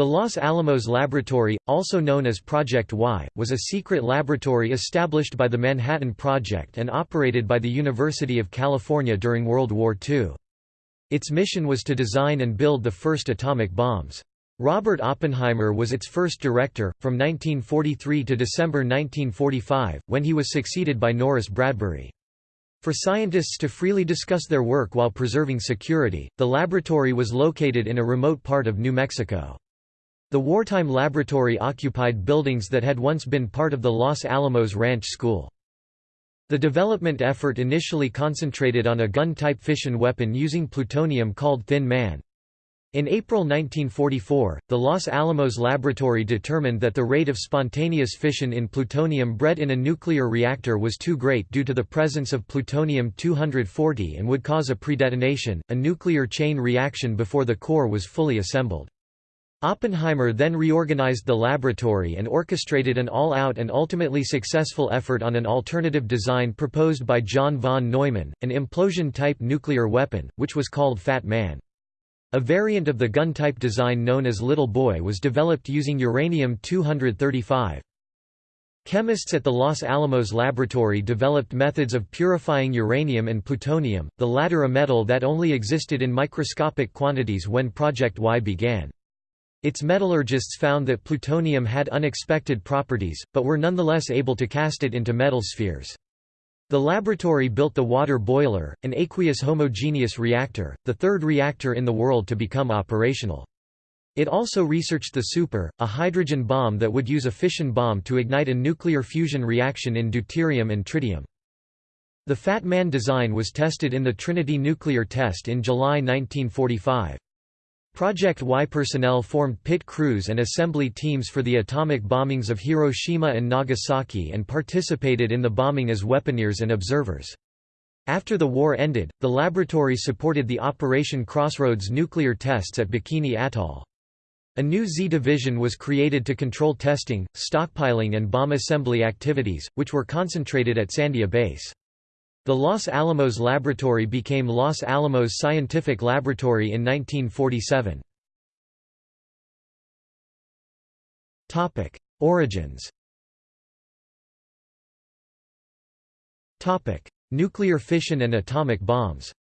The Los Alamos Laboratory, also known as Project Y, was a secret laboratory established by the Manhattan Project and operated by the University of California during World War II. Its mission was to design and build the first atomic bombs. Robert Oppenheimer was its first director, from 1943 to December 1945, when he was succeeded by Norris Bradbury. For scientists to freely discuss their work while preserving security, the laboratory was located in a remote part of New Mexico. The wartime laboratory occupied buildings that had once been part of the Los Alamos Ranch School. The development effort initially concentrated on a gun-type fission weapon using plutonium called Thin Man. In April 1944, the Los Alamos laboratory determined that the rate of spontaneous fission in plutonium bred in a nuclear reactor was too great due to the presence of plutonium-240 and would cause a predetonation, a nuclear chain reaction before the core was fully assembled. Oppenheimer then reorganized the laboratory and orchestrated an all-out and ultimately successful effort on an alternative design proposed by John von Neumann, an implosion-type nuclear weapon, which was called Fat Man. A variant of the gun-type design known as Little Boy was developed using uranium-235. Chemists at the Los Alamos laboratory developed methods of purifying uranium and plutonium, the latter a metal that only existed in microscopic quantities when Project Y began. Its metallurgists found that plutonium had unexpected properties, but were nonetheless able to cast it into metal spheres. The laboratory built the water boiler, an aqueous homogeneous reactor, the third reactor in the world to become operational. It also researched the super, a hydrogen bomb that would use a fission bomb to ignite a nuclear fusion reaction in deuterium and tritium. The Fat Man design was tested in the Trinity nuclear test in July 1945. Project Y personnel formed pit crews and assembly teams for the atomic bombings of Hiroshima and Nagasaki and participated in the bombing as weaponeers and observers. After the war ended, the laboratory supported the Operation Crossroads nuclear tests at Bikini Atoll. A new Z division was created to control testing, stockpiling and bomb assembly activities, which were concentrated at Sandia Base. The Los Alamos Laboratory became Los Alamos Scientific Laboratory in 1947. Topic: Origins Topic: Nuclear fission and atomic bombs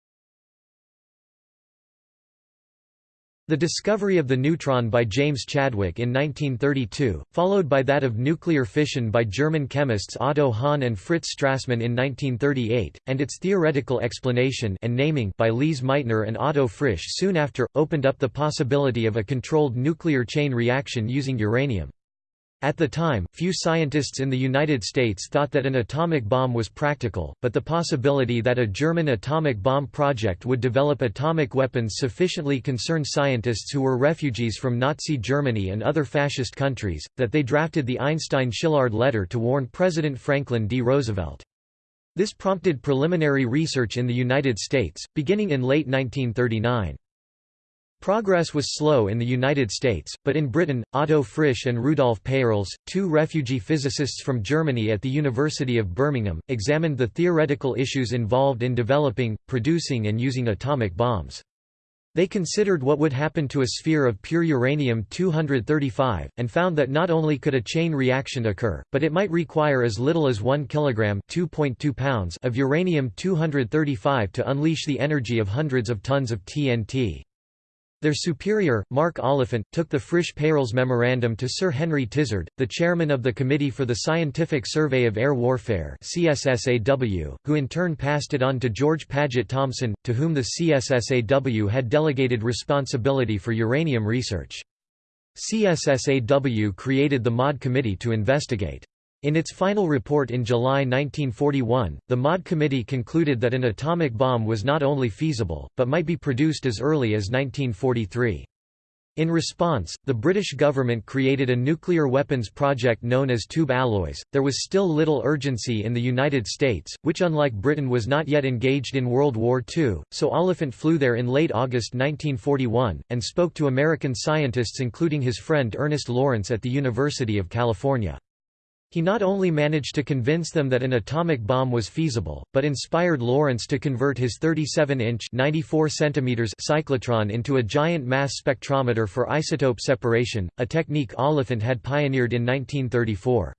The discovery of the neutron by James Chadwick in 1932, followed by that of nuclear fission by German chemists Otto Hahn and Fritz Strassmann in 1938, and its theoretical explanation and naming by Lise Meitner and Otto Frisch soon after, opened up the possibility of a controlled nuclear chain reaction using uranium. At the time, few scientists in the United States thought that an atomic bomb was practical, but the possibility that a German atomic bomb project would develop atomic weapons sufficiently concerned scientists who were refugees from Nazi Germany and other fascist countries, that they drafted the Einstein-Szilard letter to warn President Franklin D. Roosevelt. This prompted preliminary research in the United States, beginning in late 1939. Progress was slow in the United States, but in Britain, Otto Frisch and Rudolf Peierls, two refugee physicists from Germany at the University of Birmingham, examined the theoretical issues involved in developing, producing and using atomic bombs. They considered what would happen to a sphere of pure uranium-235, and found that not only could a chain reaction occur, but it might require as little as 1 kg pounds of uranium-235 to unleash the energy of hundreds of tons of TNT. Their superior, Mark Oliphant, took the Frisch-Peierls memorandum to Sir Henry Tizard, the chairman of the Committee for the Scientific Survey of Air Warfare CSSAW, who in turn passed it on to George Paget Thomson, to whom the CSSAW had delegated responsibility for uranium research. CSSAW created the MAUD Committee to investigate in its final report in July 1941, the MAUD Committee concluded that an atomic bomb was not only feasible, but might be produced as early as 1943. In response, the British government created a nuclear weapons project known as tube alloys. There was still little urgency in the United States, which unlike Britain was not yet engaged in World War II, so Oliphant flew there in late August 1941, and spoke to American scientists including his friend Ernest Lawrence at the University of California. He not only managed to convince them that an atomic bomb was feasible, but inspired Lawrence to convert his 37-inch cyclotron into a giant mass spectrometer for isotope separation, a technique Oliphant had pioneered in 1934.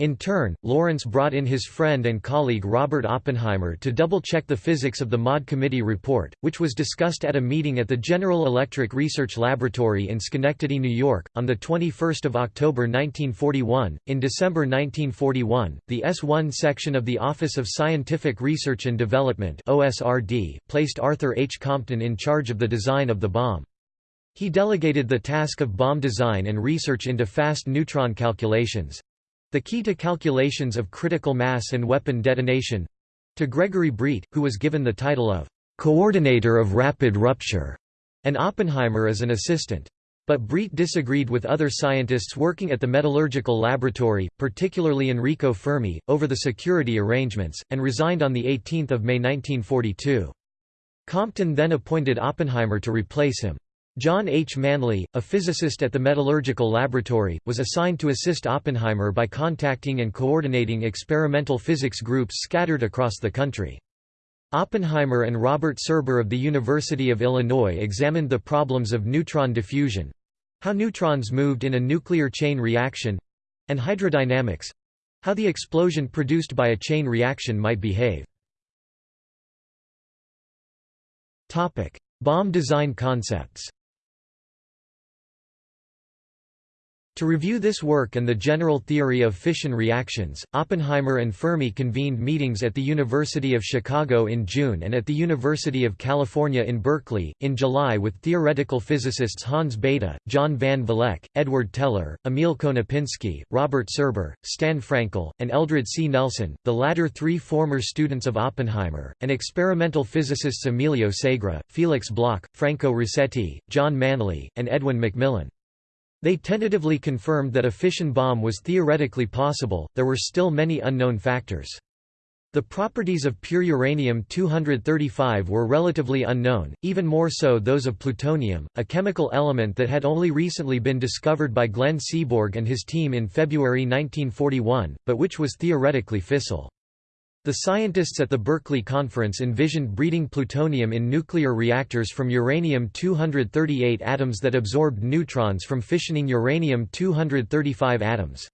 In turn, Lawrence brought in his friend and colleague Robert Oppenheimer to double-check the physics of the MAUD Committee report, which was discussed at a meeting at the General Electric Research Laboratory in Schenectady, New York, on 21 October 1941. In December 1941, the S-1 section of the Office of Scientific Research and Development OSRD, placed Arthur H. Compton in charge of the design of the bomb. He delegated the task of bomb design and research into fast neutron calculations, the key to calculations of critical mass and weapon detonation to Gregory Breit, who was given the title of coordinator of rapid rupture, and Oppenheimer as an assistant. But Breit disagreed with other scientists working at the metallurgical laboratory, particularly Enrico Fermi, over the security arrangements, and resigned on 18 May 1942. Compton then appointed Oppenheimer to replace him. John H. Manley, a physicist at the Metallurgical Laboratory, was assigned to assist Oppenheimer by contacting and coordinating experimental physics groups scattered across the country. Oppenheimer and Robert Serber of the University of Illinois examined the problems of neutron diffusion—how neutrons moved in a nuclear chain reaction—and hydrodynamics—how the explosion produced by a chain reaction might behave. Bomb design concepts To review this work and the general theory of fission reactions, Oppenheimer and Fermi convened meetings at the University of Chicago in June and at the University of California in Berkeley, in July with theoretical physicists Hans Bethe, John Van Vleck, Edward Teller, Emil Konopinski, Robert Serber, Stan Frankel, and Eldred C. Nelson, the latter three former students of Oppenheimer, and experimental physicists Emilio Segre, Felix Bloch, Franco Rasetti, John Manley, and Edwin McMillan. They tentatively confirmed that a fission bomb was theoretically possible, there were still many unknown factors. The properties of pure uranium-235 were relatively unknown, even more so those of plutonium, a chemical element that had only recently been discovered by Glenn Seaborg and his team in February 1941, but which was theoretically fissile. The scientists at the Berkeley Conference envisioned breeding plutonium in nuclear reactors from uranium-238 atoms that absorbed neutrons from fissioning uranium-235 atoms.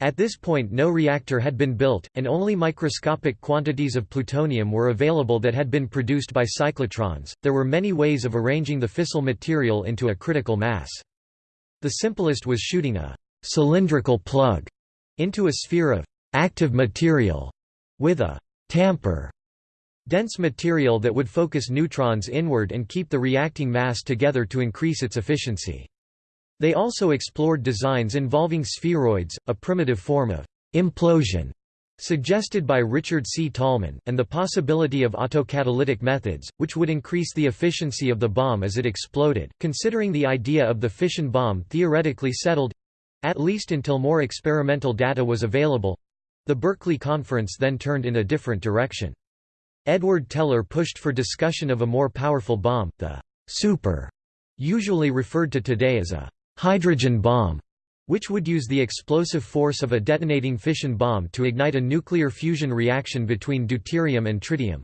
At this point no reactor had been built, and only microscopic quantities of plutonium were available that had been produced by cyclotrons. There were many ways of arranging the fissile material into a critical mass. The simplest was shooting a cylindrical plug into a sphere of active material with a tamper dense material that would focus neutrons inward and keep the reacting mass together to increase its efficiency. They also explored designs involving spheroids, a primitive form of implosion suggested by Richard C. Tolman, and the possibility of autocatalytic methods, which would increase the efficiency of the bomb as it exploded. Considering the idea of the fission bomb theoretically settled at least until more experimental data was available the Berkeley Conference then turned in a different direction. Edward Teller pushed for discussion of a more powerful bomb, the super, usually referred to today as a hydrogen bomb, which would use the explosive force of a detonating fission bomb to ignite a nuclear fusion reaction between deuterium and tritium.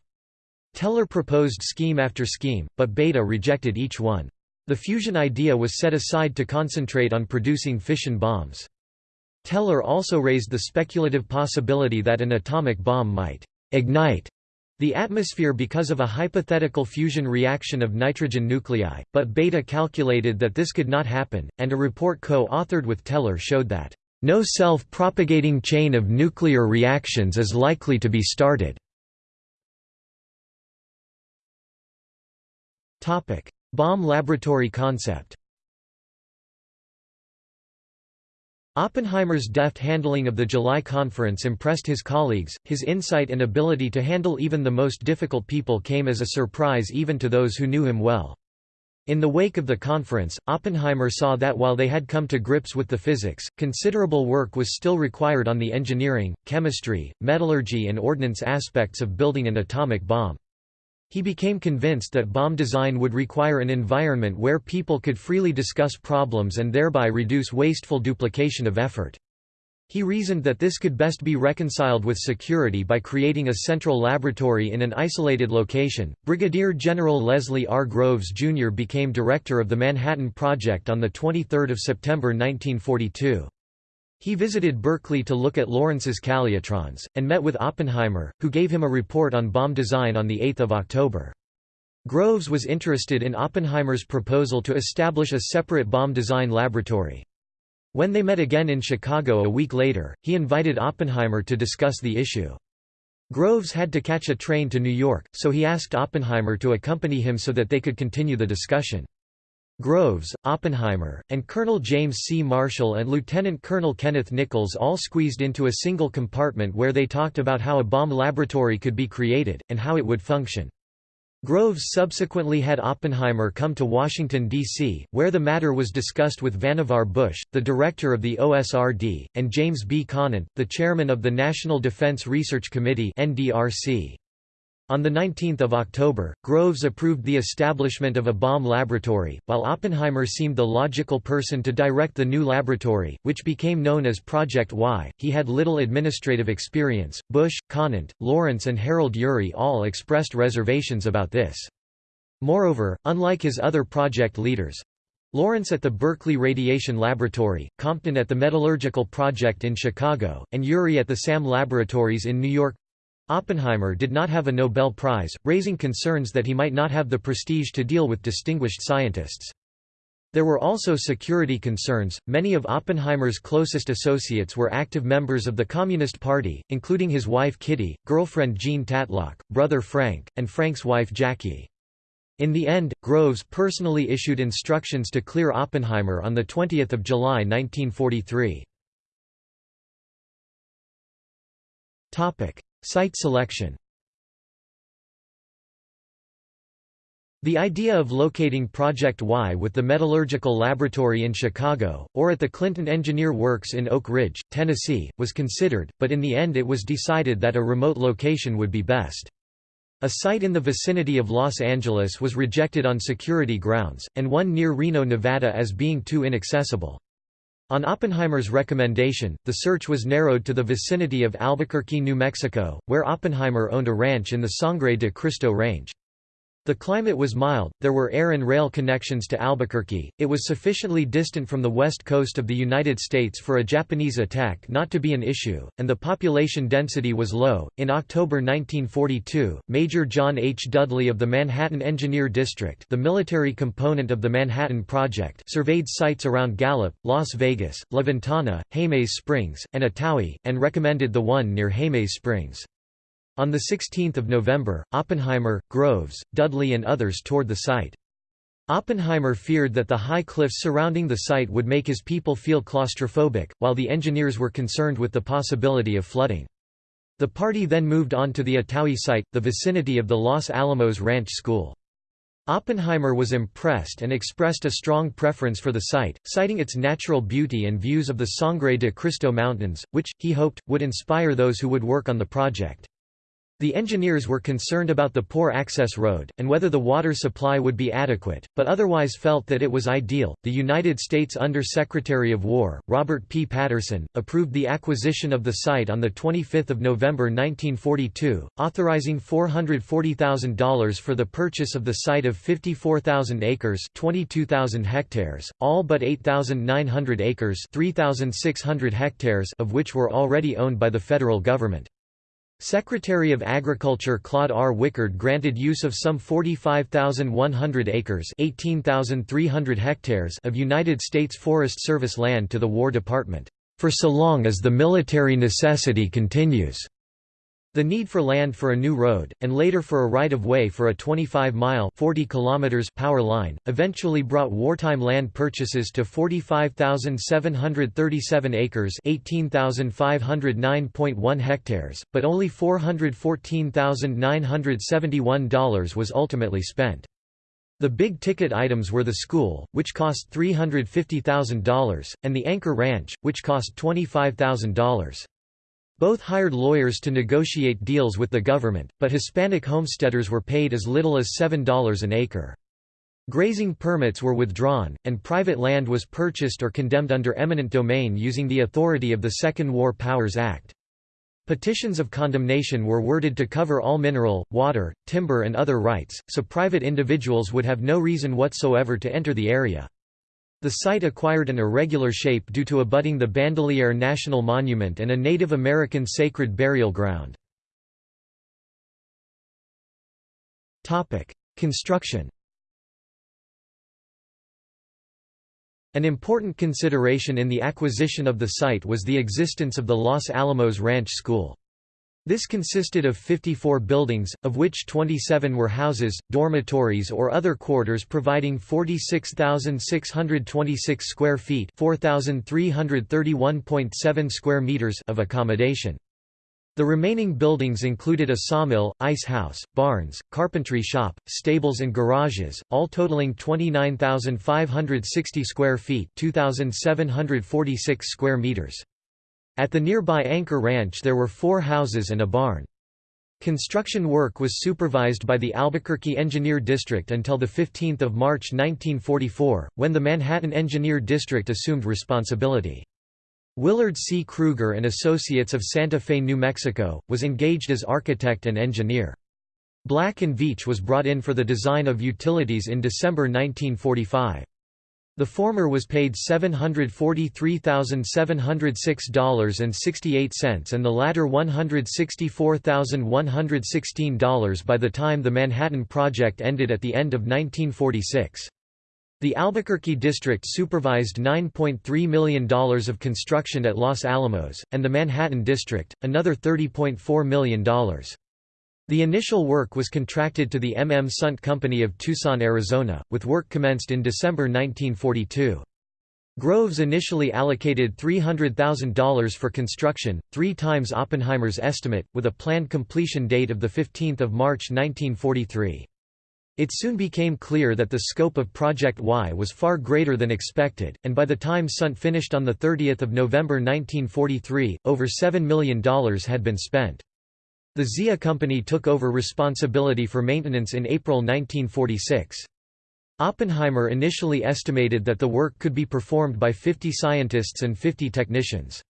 Teller proposed scheme after scheme, but Bethe rejected each one. The fusion idea was set aside to concentrate on producing fission bombs. Teller also raised the speculative possibility that an atomic bomb might ignite the atmosphere because of a hypothetical fusion reaction of nitrogen nuclei, but Bethe calculated that this could not happen, and a report co-authored with Teller showed that, "...no self-propagating chain of nuclear reactions is likely to be started." Bomb laboratory concept Oppenheimer's deft handling of the July conference impressed his colleagues, his insight and ability to handle even the most difficult people came as a surprise even to those who knew him well. In the wake of the conference, Oppenheimer saw that while they had come to grips with the physics, considerable work was still required on the engineering, chemistry, metallurgy and ordnance aspects of building an atomic bomb. He became convinced that bomb design would require an environment where people could freely discuss problems and thereby reduce wasteful duplication of effort. He reasoned that this could best be reconciled with security by creating a central laboratory in an isolated location. Brigadier General Leslie R. Groves, Jr. became director of the Manhattan Project on 23 September 1942. He visited Berkeley to look at Lawrence's calutrons, and met with Oppenheimer, who gave him a report on bomb design on 8 October. Groves was interested in Oppenheimer's proposal to establish a separate bomb design laboratory. When they met again in Chicago a week later, he invited Oppenheimer to discuss the issue. Groves had to catch a train to New York, so he asked Oppenheimer to accompany him so that they could continue the discussion. Groves, Oppenheimer, and Colonel James C. Marshall and Lieutenant Colonel Kenneth Nichols all squeezed into a single compartment where they talked about how a bomb laboratory could be created, and how it would function. Groves subsequently had Oppenheimer come to Washington, D.C., where the matter was discussed with Vannevar Bush, the director of the OSRD, and James B. Conant, the chairman of the National Defense Research Committee NDRC. On 19 October, Groves approved the establishment of a bomb laboratory, while Oppenheimer seemed the logical person to direct the new laboratory, which became known as Project Y. He had little administrative experience. Bush, Conant, Lawrence, and Harold Urey all expressed reservations about this. Moreover, unlike his other project leaders, Lawrence at the Berkeley Radiation Laboratory, Compton at the Metallurgical Project in Chicago, and Urey at the SAM Laboratories in New York Oppenheimer did not have a Nobel Prize, raising concerns that he might not have the prestige to deal with distinguished scientists. There were also security concerns. Many of Oppenheimer's closest associates were active members of the Communist Party, including his wife Kitty, girlfriend Jean Tatlock, brother Frank, and Frank's wife Jackie. In the end, Groves personally issued instructions to clear Oppenheimer on 20 July 1943. Site selection The idea of locating Project Y with the Metallurgical Laboratory in Chicago, or at the Clinton Engineer Works in Oak Ridge, Tennessee, was considered, but in the end it was decided that a remote location would be best. A site in the vicinity of Los Angeles was rejected on security grounds, and one near Reno, Nevada as being too inaccessible. On Oppenheimer's recommendation, the search was narrowed to the vicinity of Albuquerque, New Mexico, where Oppenheimer owned a ranch in the Sangre de Cristo Range. The climate was mild, there were air and rail connections to Albuquerque, it was sufficiently distant from the west coast of the United States for a Japanese attack not to be an issue, and the population density was low. In October 1942, Major John H. Dudley of the Manhattan Engineer District, the military component of the Manhattan Project, surveyed sites around Gallup, Las Vegas, La Ventana, Springs, and Otowi, and recommended the one near Jemez Springs. On 16 November, Oppenheimer, Groves, Dudley and others toured the site. Oppenheimer feared that the high cliffs surrounding the site would make his people feel claustrophobic, while the engineers were concerned with the possibility of flooding. The party then moved on to the Otowi site, the vicinity of the Los Alamos Ranch School. Oppenheimer was impressed and expressed a strong preference for the site, citing its natural beauty and views of the Sangre de Cristo Mountains, which, he hoped, would inspire those who would work on the project. The engineers were concerned about the poor access road, and whether the water supply would be adequate, but otherwise felt that it was ideal. The United States Under Secretary of War, Robert P. Patterson, approved the acquisition of the site on 25 November 1942, authorizing $440,000 for the purchase of the site of 54,000 acres 22,000 hectares, all but 8,900 acres 3,600 hectares of which were already owned by the federal government. Secretary of Agriculture Claude R. Wickard granted use of some 45,100 acres 18,300 hectares of United States Forest Service land to the War Department, "...for so long as the military necessity continues." The need for land for a new road, and later for a right-of-way for a 25-mile power line, eventually brought wartime land purchases to 45,737 acres 18,509.1 hectares, but only $414,971 was ultimately spent. The big-ticket items were the school, which cost $350,000, and the Anchor Ranch, which cost $25,000. Both hired lawyers to negotiate deals with the government, but Hispanic homesteaders were paid as little as $7 an acre. Grazing permits were withdrawn, and private land was purchased or condemned under eminent domain using the authority of the Second War Powers Act. Petitions of condemnation were worded to cover all mineral, water, timber and other rights, so private individuals would have no reason whatsoever to enter the area. The site acquired an irregular shape due to abutting the Bandelier National Monument and a Native American sacred burial ground. Construction An important consideration in the acquisition of the site was the existence of the Los Alamos Ranch School. This consisted of 54 buildings, of which 27 were houses, dormitories or other quarters providing 46,626 square feet 4,331.7 square meters of accommodation. The remaining buildings included a sawmill, ice house, barns, carpentry shop, stables and garages, all totaling 29,560 square feet 2,746 square meters. At the nearby Anchor Ranch there were four houses and a barn. Construction work was supervised by the Albuquerque Engineer District until 15 March 1944, when the Manhattan Engineer District assumed responsibility. Willard C. Kruger and Associates of Santa Fe, New Mexico, was engaged as architect and engineer. Black & Veatch was brought in for the design of utilities in December 1945. The former was paid $743,706.68 and the latter $164,116 by the time the Manhattan Project ended at the end of 1946. The Albuquerque district supervised $9.3 million of construction at Los Alamos, and the Manhattan district, another $30.4 million. The initial work was contracted to the M. M. Sundt Company of Tucson, Arizona, with work commenced in December 1942. Groves initially allocated $300,000 for construction, three times Oppenheimer's estimate, with a planned completion date of 15 March 1943. It soon became clear that the scope of Project Y was far greater than expected, and by the time Sundt finished on 30 November 1943, over $7 million had been spent. The Zia Company took over responsibility for maintenance in April 1946. Oppenheimer initially estimated that the work could be performed by 50 scientists and 50 technicians.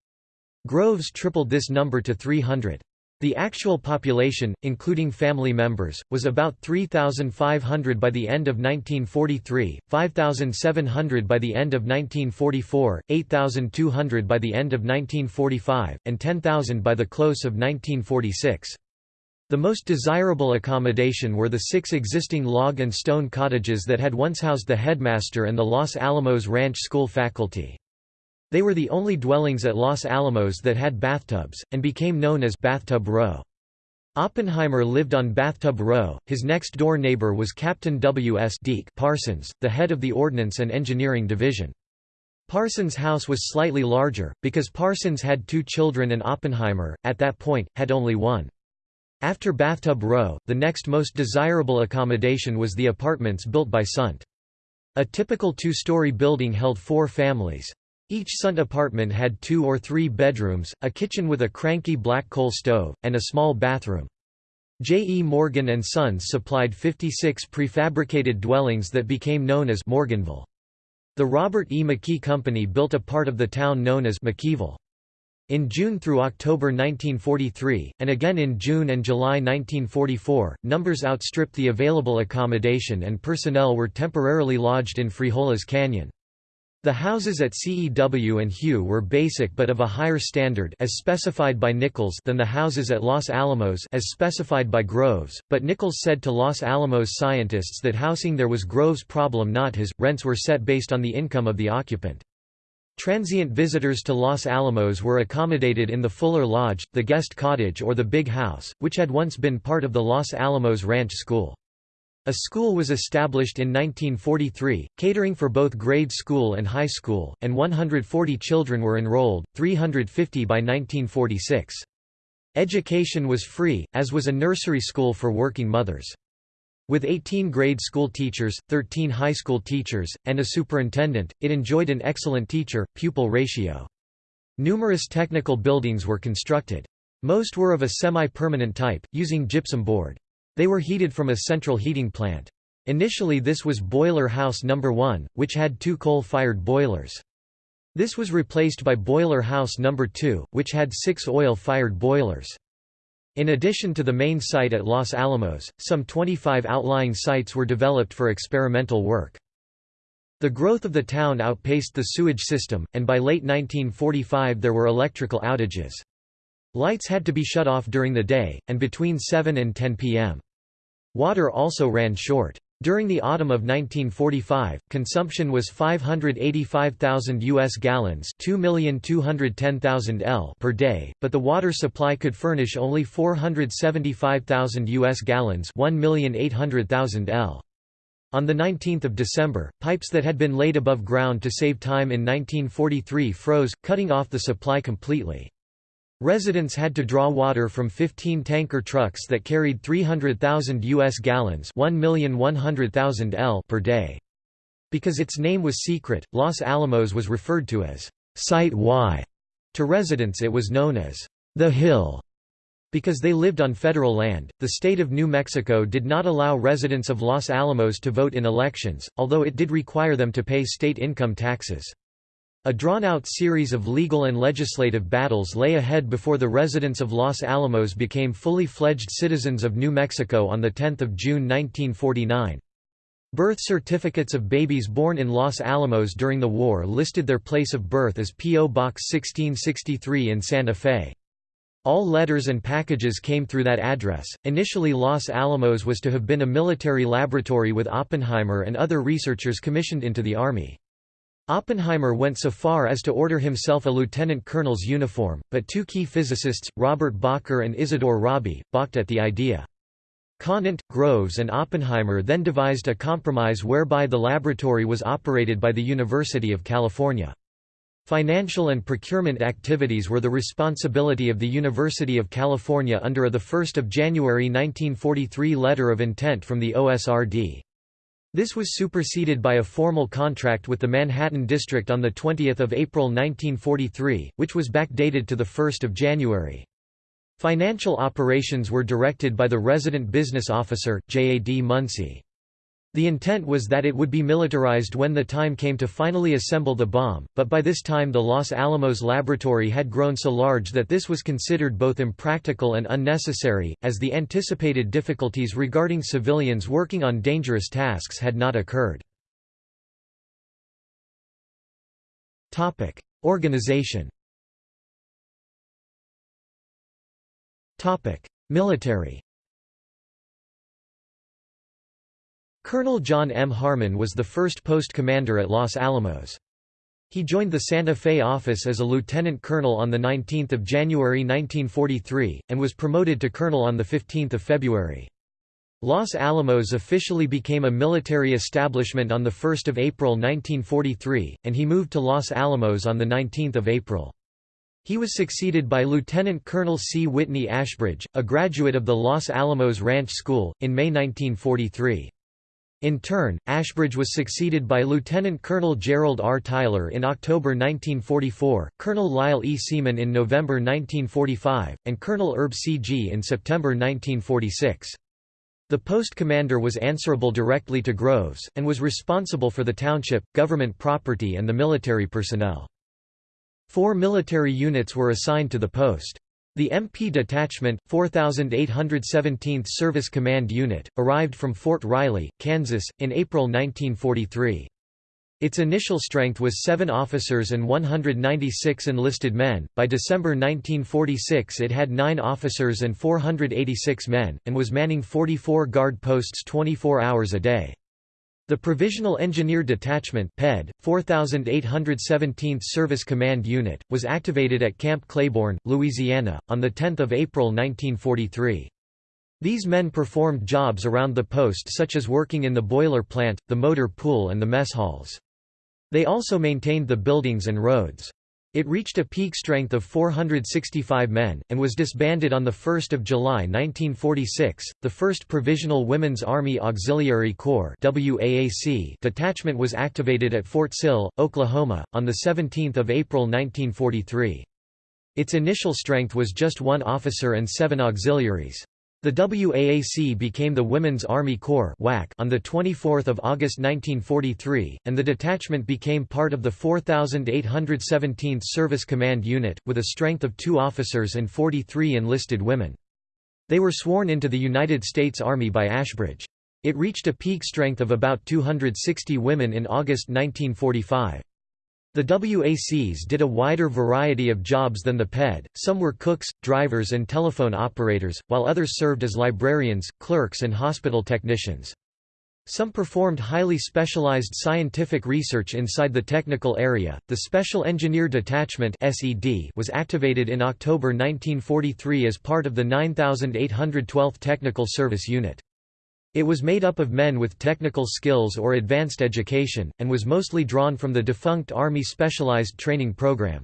Groves tripled this number to 300. The actual population, including family members, was about 3,500 by the end of 1943, 5,700 by the end of 1944, 8,200 by the end of 1945, and 10,000 by the close of 1946. The most desirable accommodation were the six existing log and stone cottages that had once housed the headmaster and the Los Alamos Ranch School faculty. They were the only dwellings at Los Alamos that had bathtubs, and became known as Bathtub Row. Oppenheimer lived on Bathtub Row. His next door neighbor was Captain W. S. Deke Parsons, the head of the Ordnance and Engineering Division. Parsons' house was slightly larger, because Parsons had two children and Oppenheimer, at that point, had only one. After Bathtub Row, the next most desirable accommodation was the apartments built by Sundt. A typical two-story building held four families. Each Sundt apartment had two or three bedrooms, a kitchen with a cranky black coal stove, and a small bathroom. J. E. Morgan and Sons supplied 56 prefabricated dwellings that became known as Morganville. The Robert E. McKee Company built a part of the town known as McKeeville. In June through October 1943, and again in June and July 1944, numbers outstripped the available accommodation and personnel were temporarily lodged in Frijoles Canyon. The houses at CEW and HEW were basic but of a higher standard as specified by Nichols than the houses at Los Alamos as specified by Groves, but Nichols said to Los Alamos scientists that housing there was Groves' problem not his, rents were set based on the income of the occupant. Transient visitors to Los Alamos were accommodated in the Fuller Lodge, the guest cottage or the Big House, which had once been part of the Los Alamos Ranch School. A school was established in 1943, catering for both grade school and high school, and 140 children were enrolled, 350 by 1946. Education was free, as was a nursery school for working mothers. With 18 grade school teachers, 13 high school teachers, and a superintendent, it enjoyed an excellent teacher-pupil ratio. Numerous technical buildings were constructed. Most were of a semi-permanent type, using gypsum board. They were heated from a central heating plant. Initially this was Boiler House No. 1, which had two coal-fired boilers. This was replaced by Boiler House No. 2, which had six oil-fired boilers. In addition to the main site at Los Alamos, some 25 outlying sites were developed for experimental work. The growth of the town outpaced the sewage system, and by late 1945 there were electrical outages. Lights had to be shut off during the day, and between 7 and 10 p.m. Water also ran short. During the autumn of 1945, consumption was 585,000 US gallons, 2,210,000 L per day, but the water supply could furnish only 475,000 US gallons, 1,800,000 L. On 19 December, pipes that had been laid above ground to save time in 1943 froze, cutting off the supply completely. Residents had to draw water from 15 tanker trucks that carried 300,000 US gallons 1,100,000 L per day. Because its name was secret, Los Alamos was referred to as Site Y. To residents it was known as the Hill. Because they lived on federal land, the state of New Mexico did not allow residents of Los Alamos to vote in elections, although it did require them to pay state income taxes. A drawn-out series of legal and legislative battles lay ahead before the residents of Los Alamos became fully fledged citizens of New Mexico on 10 June 1949. Birth certificates of babies born in Los Alamos during the war listed their place of birth as P.O. Box 1663 in Santa Fe. All letters and packages came through that address. Initially, Los Alamos was to have been a military laboratory with Oppenheimer and other researchers commissioned into the Army. Oppenheimer went so far as to order himself a lieutenant colonel's uniform, but two key physicists, Robert Bacher and Isidore Rabi, balked at the idea. Conant, Groves and Oppenheimer then devised a compromise whereby the laboratory was operated by the University of California. Financial and procurement activities were the responsibility of the University of California under a 1 January 1943 letter of intent from the OSRD. This was superseded by a formal contract with the Manhattan District on 20 April 1943, which was backdated to 1 January. Financial operations were directed by the resident business officer, J. A. D. Munsey. The intent was that it would be militarized when the time came to finally assemble the bomb, but by this time the Los Alamos laboratory had grown so large that this was considered both impractical and unnecessary, as the anticipated difficulties regarding civilians working on dangerous tasks had not occurred. Organization Military Colonel John M. Harmon was the first post commander at Los Alamos. He joined the Santa Fe office as a lieutenant colonel on 19 January 1943, and was promoted to colonel on 15 February. Los Alamos officially became a military establishment on 1 April 1943, and he moved to Los Alamos on 19 April. He was succeeded by Lieutenant Colonel C. Whitney Ashbridge, a graduate of the Los Alamos Ranch School, in May 1943. In turn, Ashbridge was succeeded by Lieutenant Colonel Gerald R. Tyler in October 1944, Colonel Lyle E. Seaman in November 1945, and Colonel Herb C. Gee in September 1946. The post commander was answerable directly to Groves, and was responsible for the township, government property and the military personnel. Four military units were assigned to the post. The MP Detachment, 4817th Service Command Unit, arrived from Fort Riley, Kansas, in April 1943. Its initial strength was 7 officers and 196 enlisted men. By December 1946, it had 9 officers and 486 men, and was manning 44 guard posts 24 hours a day. The Provisional Engineer Detachment PED, 4817th Service Command Unit, was activated at Camp Claiborne, Louisiana, on 10 April 1943. These men performed jobs around the post such as working in the boiler plant, the motor pool and the mess halls. They also maintained the buildings and roads. It reached a peak strength of 465 men, and was disbanded on 1 July 1946. The 1st Provisional Women's Army Auxiliary Corps detachment was activated at Fort Sill, Oklahoma, on 17 April 1943. Its initial strength was just one officer and seven auxiliaries. The WAAC became the Women's Army Corps on 24 August 1943, and the detachment became part of the 4,817th Service Command Unit, with a strength of two officers and 43 enlisted women. They were sworn into the United States Army by Ashbridge. It reached a peak strength of about 260 women in August 1945. The WACs did a wider variety of jobs than the PED, some were cooks, drivers and telephone operators, while others served as librarians, clerks and hospital technicians. Some performed highly specialized scientific research inside the technical area. The Special Engineer Detachment (SED) was activated in October 1943 as part of the 9812th Technical Service Unit. It was made up of men with technical skills or advanced education, and was mostly drawn from the defunct Army Specialized Training Program.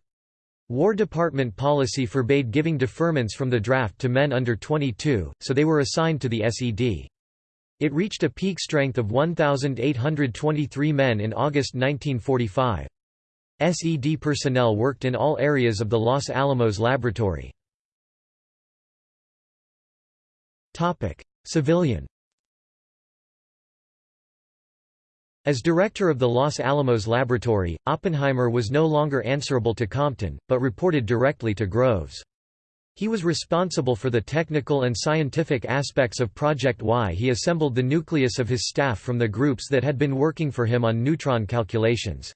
War Department policy forbade giving deferments from the draft to men under 22, so they were assigned to the SED. It reached a peak strength of 1,823 men in August 1945. SED personnel worked in all areas of the Los Alamos Laboratory. Civilian As director of the Los Alamos Laboratory, Oppenheimer was no longer answerable to Compton, but reported directly to Groves. He was responsible for the technical and scientific aspects of Project Y. He assembled the nucleus of his staff from the groups that had been working for him on neutron calculations.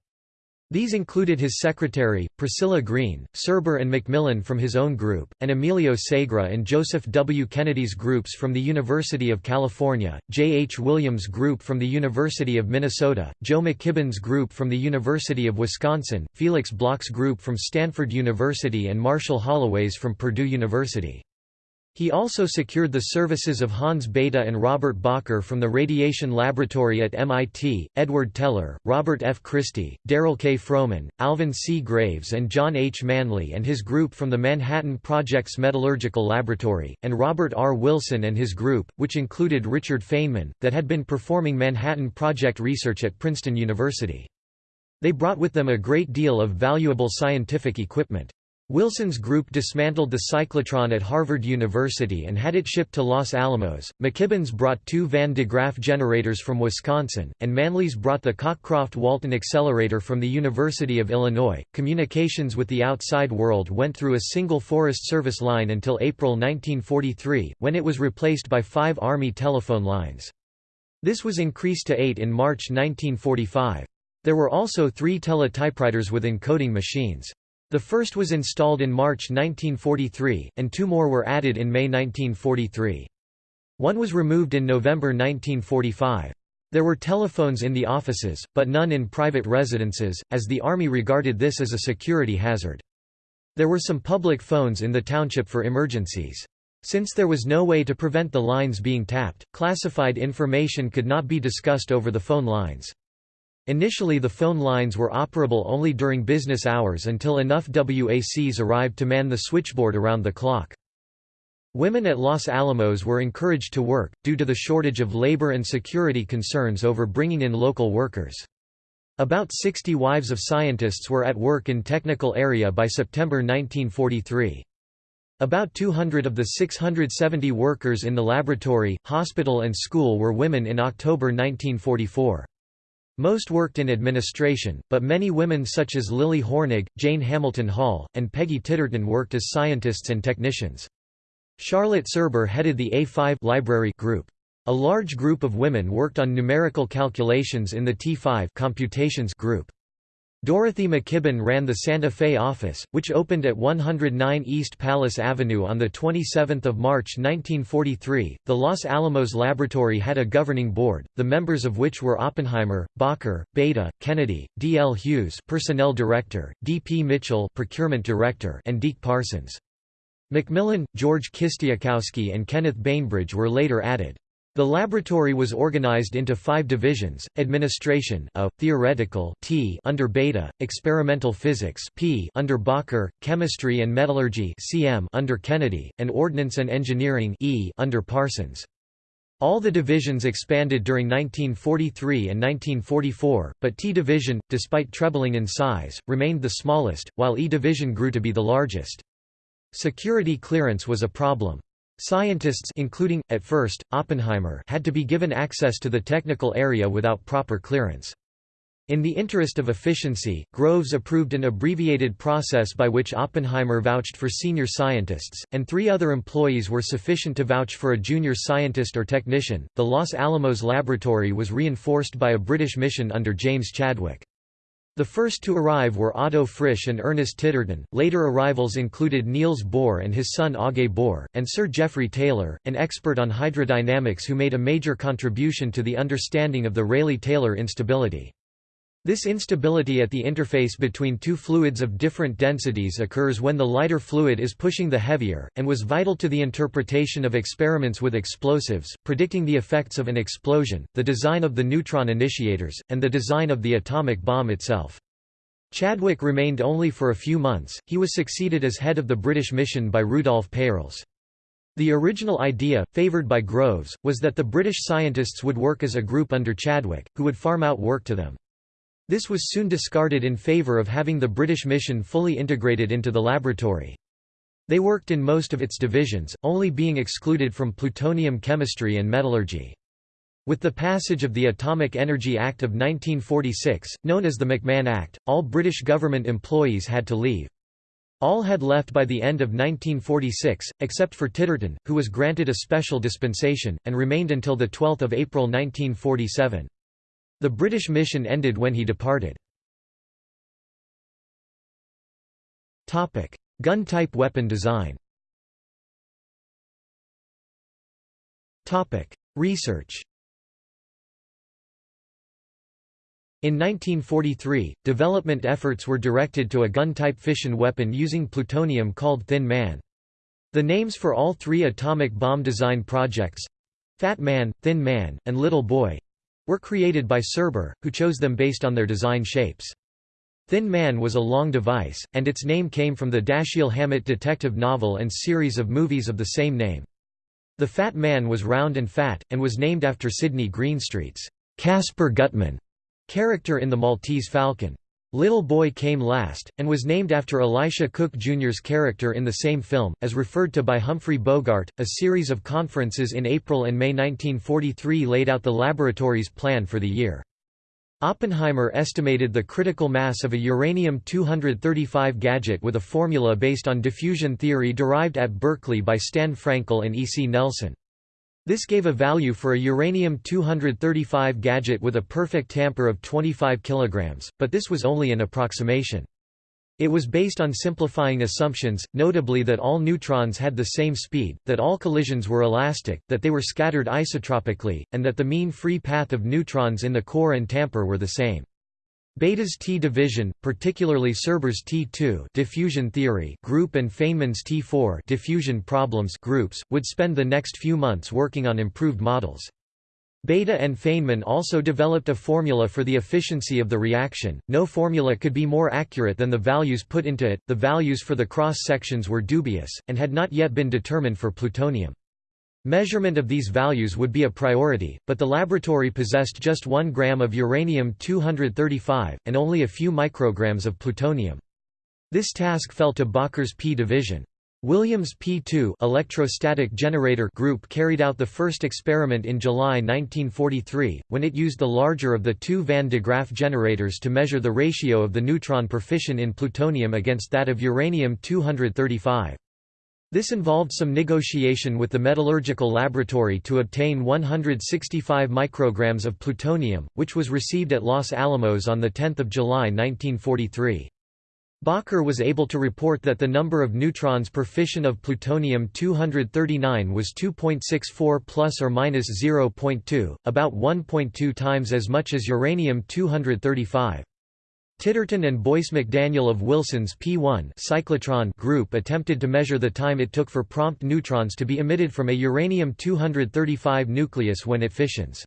These included his secretary, Priscilla Greene, Serber and McMillan from his own group, and Emilio Segre and Joseph W. Kennedy's groups from the University of California, J. H. Williams' group from the University of Minnesota, Joe McKibben's group from the University of Wisconsin, Felix Bloch's group from Stanford University and Marshall Holloway's from Purdue University. He also secured the services of Hans Bethe and Robert Bacher from the Radiation Laboratory at MIT, Edward Teller, Robert F. Christie, Darol K. Froman, Alvin C. Graves and John H. Manley and his group from the Manhattan Project's Metallurgical Laboratory, and Robert R. Wilson and his group, which included Richard Feynman, that had been performing Manhattan Project research at Princeton University. They brought with them a great deal of valuable scientific equipment. Wilson's group dismantled the cyclotron at Harvard University and had it shipped to Los Alamos. McKibben's brought two Van de Graaff generators from Wisconsin, and Manley's brought the Cockcroft Walton accelerator from the University of Illinois. Communications with the outside world went through a single Forest Service line until April 1943, when it was replaced by five Army telephone lines. This was increased to eight in March 1945. There were also three teletypewriters with encoding machines. The first was installed in March 1943, and two more were added in May 1943. One was removed in November 1945. There were telephones in the offices, but none in private residences, as the Army regarded this as a security hazard. There were some public phones in the township for emergencies. Since there was no way to prevent the lines being tapped, classified information could not be discussed over the phone lines. Initially the phone lines were operable only during business hours until enough WACs arrived to man the switchboard around the clock. Women at Los Alamos were encouraged to work, due to the shortage of labor and security concerns over bringing in local workers. About 60 wives of scientists were at work in technical area by September 1943. About 200 of the 670 workers in the laboratory, hospital and school were women in October 1944. Most worked in administration, but many women such as Lilli Hornig, Jane Hamilton Hall, and Peggy Titterton worked as scientists and technicians. Charlotte Serber headed the A5 library group. A large group of women worked on numerical calculations in the T5 computations group. Dorothy McKibben ran the Santa Fe office, which opened at 109 East Palace Avenue on 27 March 1943. The Los Alamos Laboratory had a governing board, the members of which were Oppenheimer, Bacher, Bethe, Kennedy, D. L. Hughes Personnel Director, D. P. Mitchell Procurement Director and Deke Parsons. McMillan, George Kistiakowsky and Kenneth Bainbridge were later added. The laboratory was organized into five divisions, administration a, theoretical T under Bethe, experimental physics P under Bacher, chemistry and metallurgy CM under Kennedy, and ordnance and engineering E under Parsons. All the divisions expanded during 1943 and 1944, but T Division, despite trebling in size, remained the smallest, while E Division grew to be the largest. Security clearance was a problem. Scientists including, at first, Oppenheimer had to be given access to the technical area without proper clearance. In the interest of efficiency, Groves approved an abbreviated process by which Oppenheimer vouched for senior scientists, and three other employees were sufficient to vouch for a junior scientist or technician. The Los Alamos laboratory was reinforced by a British mission under James Chadwick. The first to arrive were Otto Frisch and Ernest Titterton. Later arrivals included Niels Bohr and his son Aage Bohr, and Sir Geoffrey Taylor, an expert on hydrodynamics who made a major contribution to the understanding of the Rayleigh-Taylor instability. This instability at the interface between two fluids of different densities occurs when the lighter fluid is pushing the heavier, and was vital to the interpretation of experiments with explosives, predicting the effects of an explosion, the design of the neutron initiators, and the design of the atomic bomb itself. Chadwick remained only for a few months, he was succeeded as head of the British mission by Rudolf Peierls. The original idea, favoured by Groves, was that the British scientists would work as a group under Chadwick, who would farm out work to them. This was soon discarded in favour of having the British mission fully integrated into the laboratory. They worked in most of its divisions, only being excluded from plutonium chemistry and metallurgy. With the passage of the Atomic Energy Act of 1946, known as the McMahon Act, all British government employees had to leave. All had left by the end of 1946, except for Titterton, who was granted a special dispensation, and remained until 12 April 1947. The British mission ended when he departed. Gun-type weapon design Research In 1943, development efforts were directed to a gun-type fission weapon using plutonium called Thin Man. The names for all three atomic bomb design projects—Fat Man, Thin Man, and Little Boy, were created by Serber, who chose them based on their design shapes. Thin Man was a long device, and its name came from the Dashiell Hammett detective novel and series of movies of the same name. The Fat Man was round and fat, and was named after Sidney Greenstreet's Casper Gutman character in The Maltese Falcon. Little Boy came last, and was named after Elisha Cook Jr.'s character in the same film, as referred to by Humphrey Bogart. A series of conferences in April and May 1943 laid out the laboratory's plan for the year. Oppenheimer estimated the critical mass of a uranium-235 gadget with a formula based on diffusion theory derived at Berkeley by Stan Frankel and E. C. Nelson. This gave a value for a uranium-235 gadget with a perfect tamper of 25 kg, but this was only an approximation. It was based on simplifying assumptions, notably that all neutrons had the same speed, that all collisions were elastic, that they were scattered isotropically, and that the mean free path of neutrons in the core and tamper were the same. Bethe's T division, particularly Serber's T2 diffusion theory group and Feynman's T4 diffusion problems groups, would spend the next few months working on improved models. Bethe and Feynman also developed a formula for the efficiency of the reaction. No formula could be more accurate than the values put into it. The values for the cross sections were dubious, and had not yet been determined for plutonium. Measurement of these values would be a priority, but the laboratory possessed just 1 gram of uranium-235, and only a few micrograms of plutonium. This task fell to Bacher's P division. Williams P2 electrostatic generator group carried out the first experiment in July 1943, when it used the larger of the two Van de Graaff generators to measure the ratio of the neutron per fission in plutonium against that of uranium-235. This involved some negotiation with the metallurgical laboratory to obtain 165 micrograms of plutonium, which was received at Los Alamos on 10 July 1943. Bacher was able to report that the number of neutrons per fission of plutonium-239 was 2.64 plus or minus 0.2, about 1.2 times as much as uranium-235. Titterton and Boyce McDaniel of Wilson's P1 cyclotron group attempted to measure the time it took for prompt neutrons to be emitted from a uranium-235 nucleus when it fissions.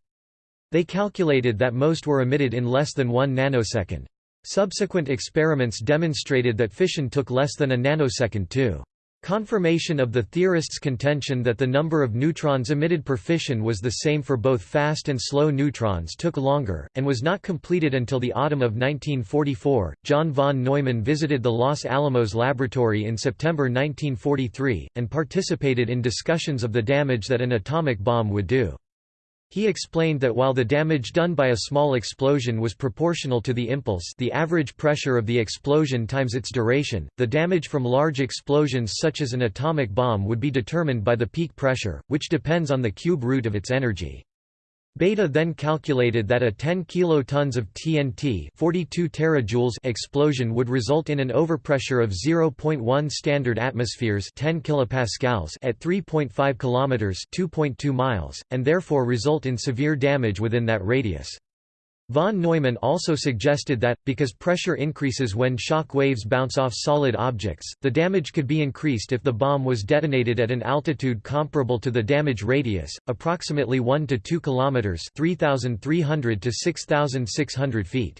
They calculated that most were emitted in less than 1 nanosecond. Subsequent experiments demonstrated that fission took less than a nanosecond too. Confirmation of the theorists' contention that the number of neutrons emitted per fission was the same for both fast and slow neutrons took longer, and was not completed until the autumn of 1944. John von Neumann visited the Los Alamos laboratory in September 1943, and participated in discussions of the damage that an atomic bomb would do. He explained that while the damage done by a small explosion was proportional to the impulse the average pressure of the explosion times its duration, the damage from large explosions such as an atomic bomb would be determined by the peak pressure, which depends on the cube root of its energy. Bethe then calculated that a 10 kilotons of TNT 42 terajoules explosion would result in an overpressure of 0.1 standard atmospheres 10 kilopascals at 3.5 kilometers 2.2 miles, and therefore result in severe damage within that radius. Von Neumann also suggested that, because pressure increases when shock waves bounce off solid objects, the damage could be increased if the bomb was detonated at an altitude comparable to the damage radius, approximately 1 to 2 kilometers (3,300 to 6,600 feet).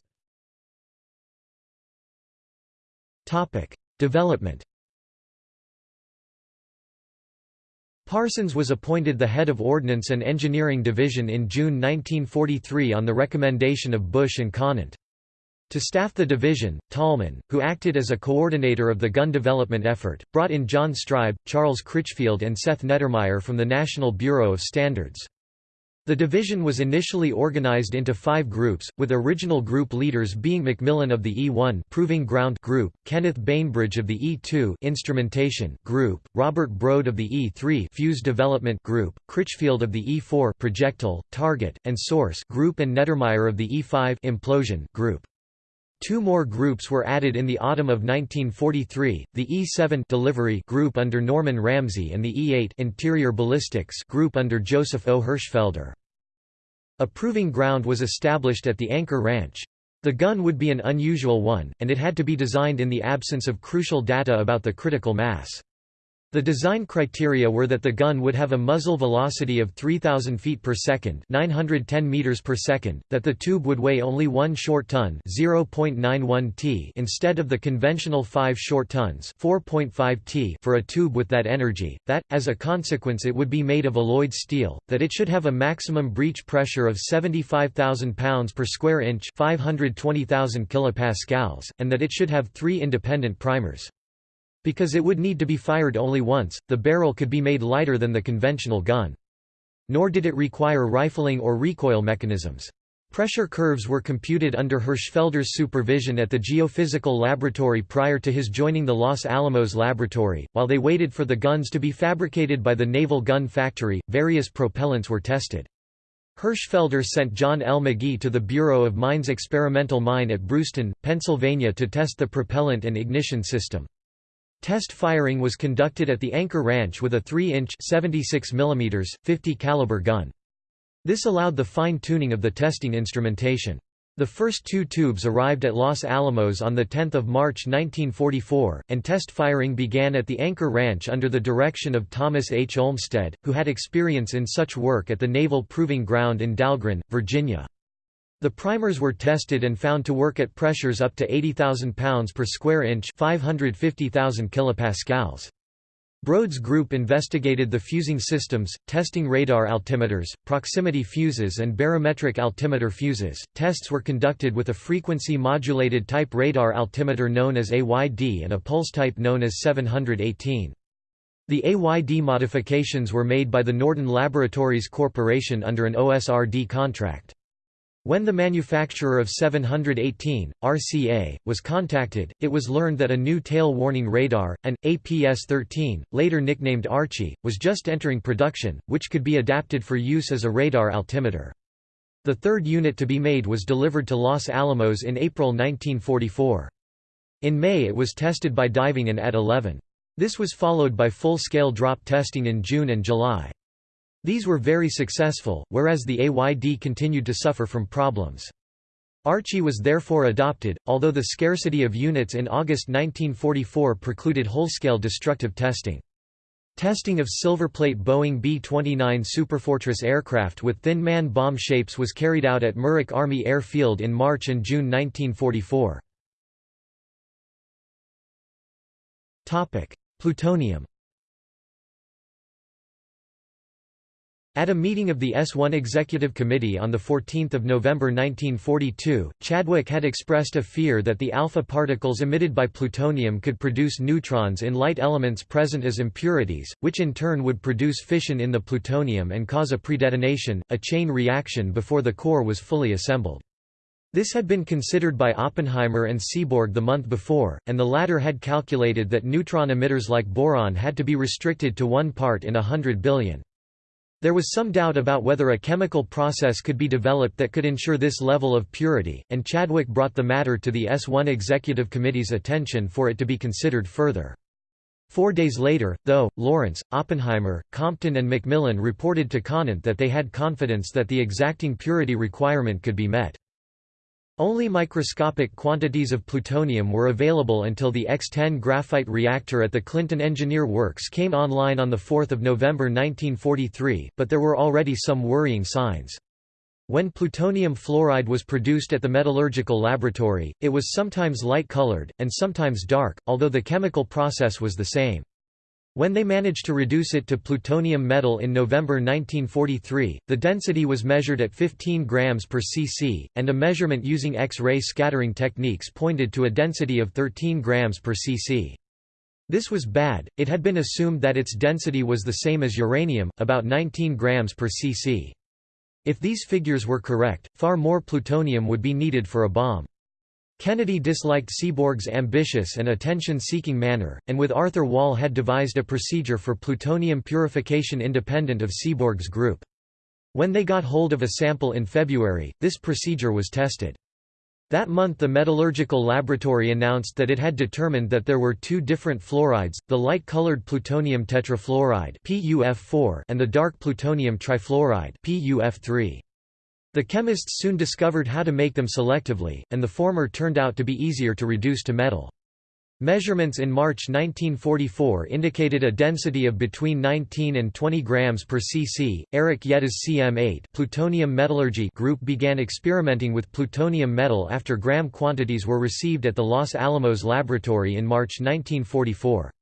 Development. Parsons was appointed the head of Ordnance and Engineering Division in June 1943 on the recommendation of Bush and Conant. To staff the division, Tolman, who acted as a coordinator of the gun development effort, brought in John Streib, Charles Critchfield and Seth Neddermeyer from the National Bureau of Standards. The division was initially organized into five groups, with original group leaders being McMillan of the E1 Proving Ground Group, Kenneth Bainbridge of the E2 Instrumentation Group, Robert Brode of the E3 Fuse Development Group, Critchfield of the E4 Projectile, Target, and Source Group and Neddermeyer of the E5 Implosion Group. Two more groups were added in the autumn of 1943, the E-7 delivery group under Norman Ramsey and the E-8 interior ballistics group under Joseph O. Hirschfelder. A proving ground was established at the Anchor Ranch. The gun would be an unusual one, and it had to be designed in the absence of crucial data about the critical mass. The design criteria were that the gun would have a muzzle velocity of 3000 feet per second, 910 meters per second, that the tube would weigh only 1 short ton, 0.91 t, instead of the conventional 5 short tons, 4.5 t, for a tube with that energy, that as a consequence it would be made of alloyed steel, that it should have a maximum breech pressure of 75,000 pounds per square inch, 520,000 kilopascals, and that it should have 3 independent primers. Because it would need to be fired only once, the barrel could be made lighter than the conventional gun. Nor did it require rifling or recoil mechanisms. Pressure curves were computed under Hirschfelder's supervision at the Geophysical Laboratory prior to his joining the Los Alamos Laboratory. While they waited for the guns to be fabricated by the Naval Gun Factory, various propellants were tested. Hirschfelder sent John L. McGee to the Bureau of Mines experimental mine at Bruceton, Pennsylvania to test the propellant and ignition system. Test firing was conducted at the Anchor Ranch with a 3-inch 76 mm, 50 caliber gun. This allowed the fine-tuning of the testing instrumentation. The first two tubes arrived at Los Alamos on 10 March 1944, and test firing began at the Anchor Ranch under the direction of Thomas H. Olmsted, who had experience in such work at the Naval Proving Ground in Dahlgren, Virginia. The primers were tested and found to work at pressures up to 80,000 pounds per square inch 550,000 kilopascals. Brode's group investigated the fusing systems, testing radar altimeters, proximity fuses and barometric altimeter fuses. Tests were conducted with a frequency modulated type radar altimeter known as AYD and a pulse type known as 718. The AYD modifications were made by the Norden Laboratories Corporation under an OSRD contract. When the manufacturer of 718, RCA, was contacted, it was learned that a new tail warning radar, an APS-13, later nicknamed Archie, was just entering production, which could be adapted for use as a radar altimeter. The third unit to be made was delivered to Los Alamos in April 1944. In May it was tested by diving in at 11. This was followed by full-scale drop testing in June and July. These were very successful, whereas the AYD continued to suffer from problems. Archie was therefore adopted, although the scarcity of units in August 1944 precluded whole-scale destructive testing. Testing of Silverplate Boeing B-29 Superfortress aircraft with thin man bomb shapes was carried out at Muroc Army Air Field in March and June 1944. Plutonium At a meeting of the S1 Executive Committee on 14 November 1942, Chadwick had expressed a fear that the alpha particles emitted by plutonium could produce neutrons in light elements present as impurities, which in turn would produce fission in the plutonium and cause a predetonation, a chain reaction before the core was fully assembled. This had been considered by Oppenheimer and Seaborg the month before, and the latter had calculated that neutron emitters like boron had to be restricted to one part in a hundred billion. There was some doubt about whether a chemical process could be developed that could ensure this level of purity, and Chadwick brought the matter to the S1 Executive Committee's attention for it to be considered further. Four days later, though, Lawrence, Oppenheimer, Compton and McMillan reported to Conant that they had confidence that the exacting purity requirement could be met. Only microscopic quantities of plutonium were available until the X-10 graphite reactor at the Clinton Engineer Works came online on 4 November 1943, but there were already some worrying signs. When plutonium fluoride was produced at the metallurgical laboratory, it was sometimes light-colored, and sometimes dark, although the chemical process was the same. When they managed to reduce it to plutonium metal in November 1943, the density was measured at 15 grams per cc, and a measurement using X-ray scattering techniques pointed to a density of 13 grams per cc. This was bad, it had been assumed that its density was the same as uranium, about 19 grams per cc. If these figures were correct, far more plutonium would be needed for a bomb. Kennedy disliked Seaborg's ambitious and attention-seeking manner, and with Arthur Wahl had devised a procedure for plutonium purification independent of Seaborg's group. When they got hold of a sample in February, this procedure was tested. That month the Metallurgical Laboratory announced that it had determined that there were two different fluorides, the light-colored plutonium tetrafluoride and the dark plutonium trifluoride PUF3. The chemists soon discovered how to make them selectively, and the former turned out to be easier to reduce to metal. Measurements in March 1944 indicated a density of between 19 and 20 grams per cc. Eric Jette's CM8 plutonium metallurgy group began experimenting with plutonium metal after gram quantities were received at the Los Alamos laboratory in March 1944.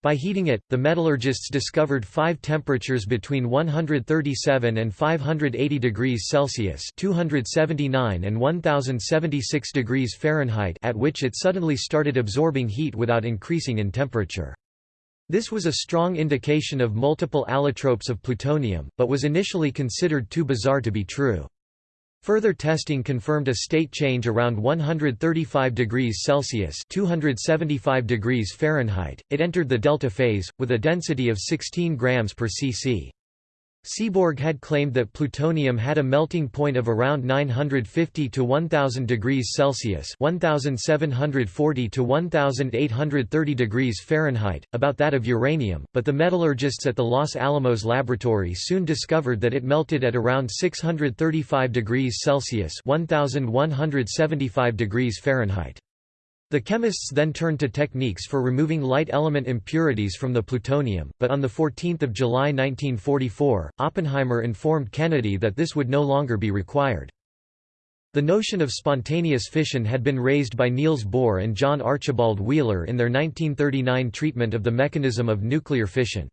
By heating it, the metallurgists discovered five temperatures between 137 and 580 degrees Celsius (279 and 1076 degrees Fahrenheit) at which it suddenly started absorbing heat without increasing in temperature. This was a strong indication of multiple allotropes of plutonium, but was initially considered too bizarre to be true. Further testing confirmed a state change around 135 degrees Celsius (275 degrees Fahrenheit). It entered the delta phase with a density of 16 grams per cc. Seaborg had claimed that plutonium had a melting point of around 950 to 1000 degrees Celsius, 1740 to 1830 degrees Fahrenheit, about that of uranium, but the metallurgists at the Los Alamos laboratory soon discovered that it melted at around 635 degrees Celsius, 1175 degrees Fahrenheit. The chemists then turned to techniques for removing light element impurities from the plutonium, but on 14 July 1944, Oppenheimer informed Kennedy that this would no longer be required. The notion of spontaneous fission had been raised by Niels Bohr and John Archibald Wheeler in their 1939 treatment of the mechanism of nuclear fission.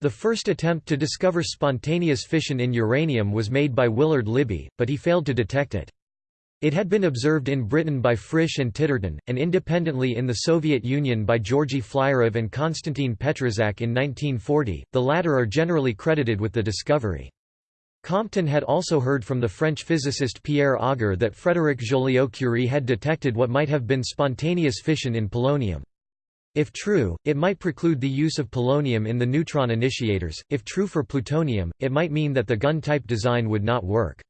The first attempt to discover spontaneous fission in uranium was made by Willard Libby, but he failed to detect it. It had been observed in Britain by Frisch and Titterton, and independently in the Soviet Union by Georgy Flyorov and Konstantin Petrzhak in 1940, the latter are generally credited with the discovery. Compton had also heard from the French physicist Pierre Auger that Frédéric Joliot-Curie had detected what might have been spontaneous fission in polonium. If true, it might preclude the use of polonium in the neutron initiators, if true for plutonium, it might mean that the gun-type design would not work.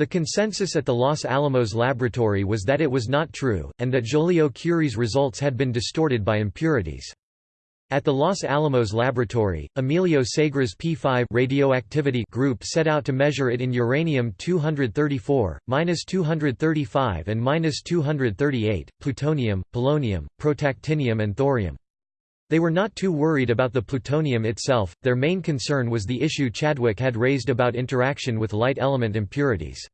The consensus at the Los Alamos laboratory was that it was not true, and that Joliot-Curie's results had been distorted by impurities. At the Los Alamos laboratory, Emilio Segre's P5 radioactivity group set out to measure it in uranium-234, -235 and -238, plutonium, polonium, protactinium and thorium. They were not too worried about the plutonium itself, their main concern was the issue Chadwick had raised about interaction with light element impurities.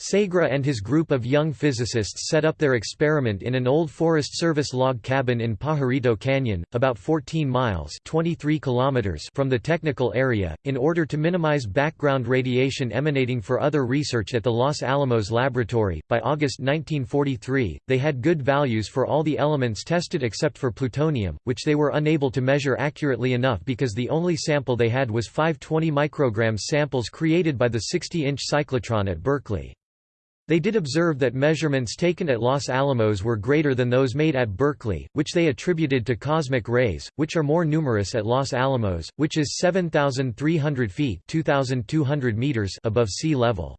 Segre and his group of young physicists set up their experiment in an old Forest Service log cabin in Pajarito Canyon, about 14 miles 23 kilometers from the technical area, in order to minimize background radiation emanating for other research at the Los Alamos laboratory. By August 1943, they had good values for all the elements tested except for plutonium, which they were unable to measure accurately enough because the only sample they had was 520 micrograms samples created by the 60-inch cyclotron at Berkeley. They did observe that measurements taken at Los Alamos were greater than those made at Berkeley, which they attributed to cosmic rays, which are more numerous at Los Alamos, which is 7,300 feet 2,200 meters above sea level.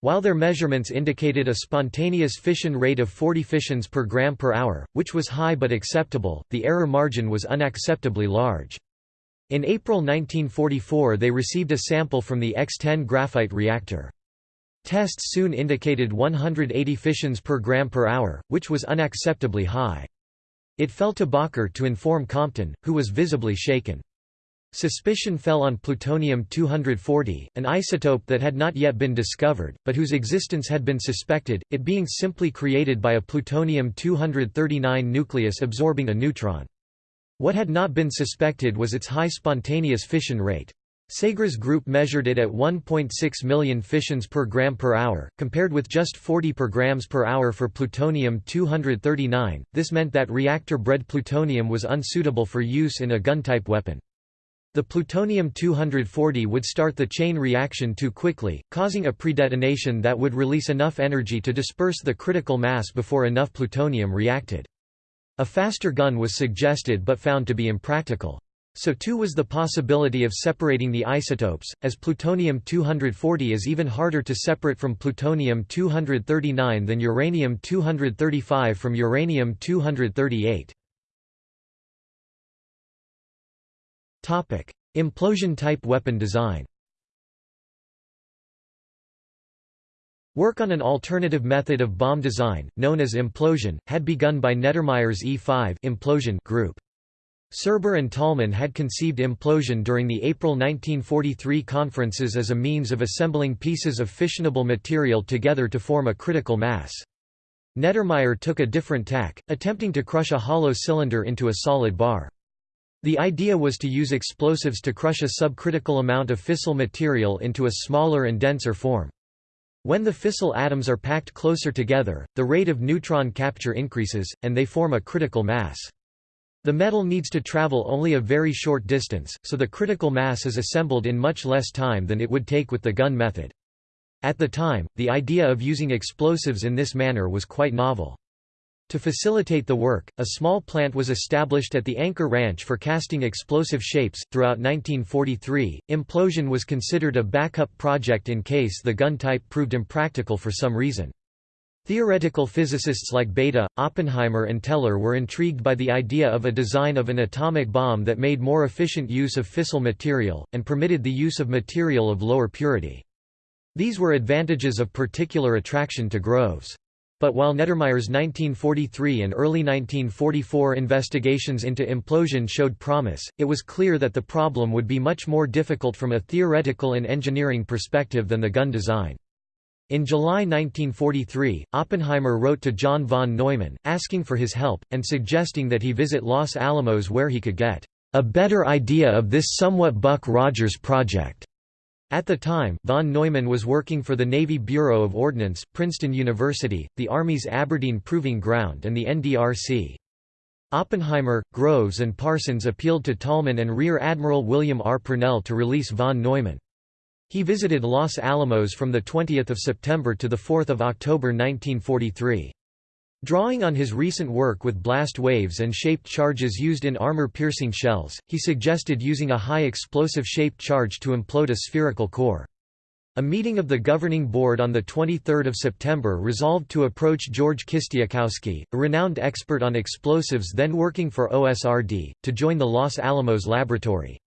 While their measurements indicated a spontaneous fission rate of 40 fissions per gram per hour, which was high but acceptable, the error margin was unacceptably large. In April 1944 they received a sample from the X-10 graphite reactor. Tests soon indicated 180 fissions per gram per hour, which was unacceptably high. It fell to Bacher to inform Compton, who was visibly shaken. Suspicion fell on plutonium-240, an isotope that had not yet been discovered, but whose existence had been suspected, it being simply created by a plutonium-239 nucleus absorbing a neutron. What had not been suspected was its high spontaneous fission rate. Segre's group measured it at 1.6 million fissions per gram per hour, compared with just 40 per grams per hour for plutonium-239. This meant that reactor-bred plutonium was unsuitable for use in a gun-type weapon. The plutonium-240 would start the chain reaction too quickly, causing a predetonation that would release enough energy to disperse the critical mass before enough plutonium reacted. A faster gun was suggested but found to be impractical. So too was the possibility of separating the isotopes, as plutonium-240 is even harder to separate from plutonium-239 than uranium-235 from uranium-238. Implosion-type weapon design Work on an alternative method of bomb design, known as implosion, had begun by Neddermeyer's E5 implosion group. Serber and Tolman had conceived implosion during the April 1943 conferences as a means of assembling pieces of fissionable material together to form a critical mass. Neddermeyer took a different tack, attempting to crush a hollow cylinder into a solid bar. The idea was to use explosives to crush a subcritical amount of fissile material into a smaller and denser form. When the fissile atoms are packed closer together, the rate of neutron capture increases, and they form a critical mass. The metal needs to travel only a very short distance, so the critical mass is assembled in much less time than it would take with the gun method. At the time, the idea of using explosives in this manner was quite novel. To facilitate the work, a small plant was established at the Anchor Ranch for casting explosive shapes. Throughout 1943, implosion was considered a backup project in case the gun type proved impractical for some reason. Theoretical physicists like Bethe, Oppenheimer and Teller were intrigued by the idea of a design of an atomic bomb that made more efficient use of fissile material, and permitted the use of material of lower purity. These were advantages of particular attraction to Groves. But while Neddermeyer's 1943 and early 1944 investigations into implosion showed promise, it was clear that the problem would be much more difficult from a theoretical and engineering perspective than the gun design. In July 1943, Oppenheimer wrote to John von Neumann, asking for his help, and suggesting that he visit Los Alamos where he could get a better idea of this somewhat Buck Rogers project. At the time, von Neumann was working for the Navy Bureau of Ordnance, Princeton University, the Army's Aberdeen Proving Ground and the NDRC. Oppenheimer, Groves and Parsons appealed to Tolman and Rear Admiral William R. Purnell to release von Neumann. He visited Los Alamos from 20 September to 4 October 1943. Drawing on his recent work with blast waves and shaped charges used in armor-piercing shells, he suggested using a high explosive shaped charge to implode a spherical core. A meeting of the governing board on 23 September resolved to approach George Kistiakowsky, a renowned expert on explosives then working for OSRD, to join the Los Alamos laboratory.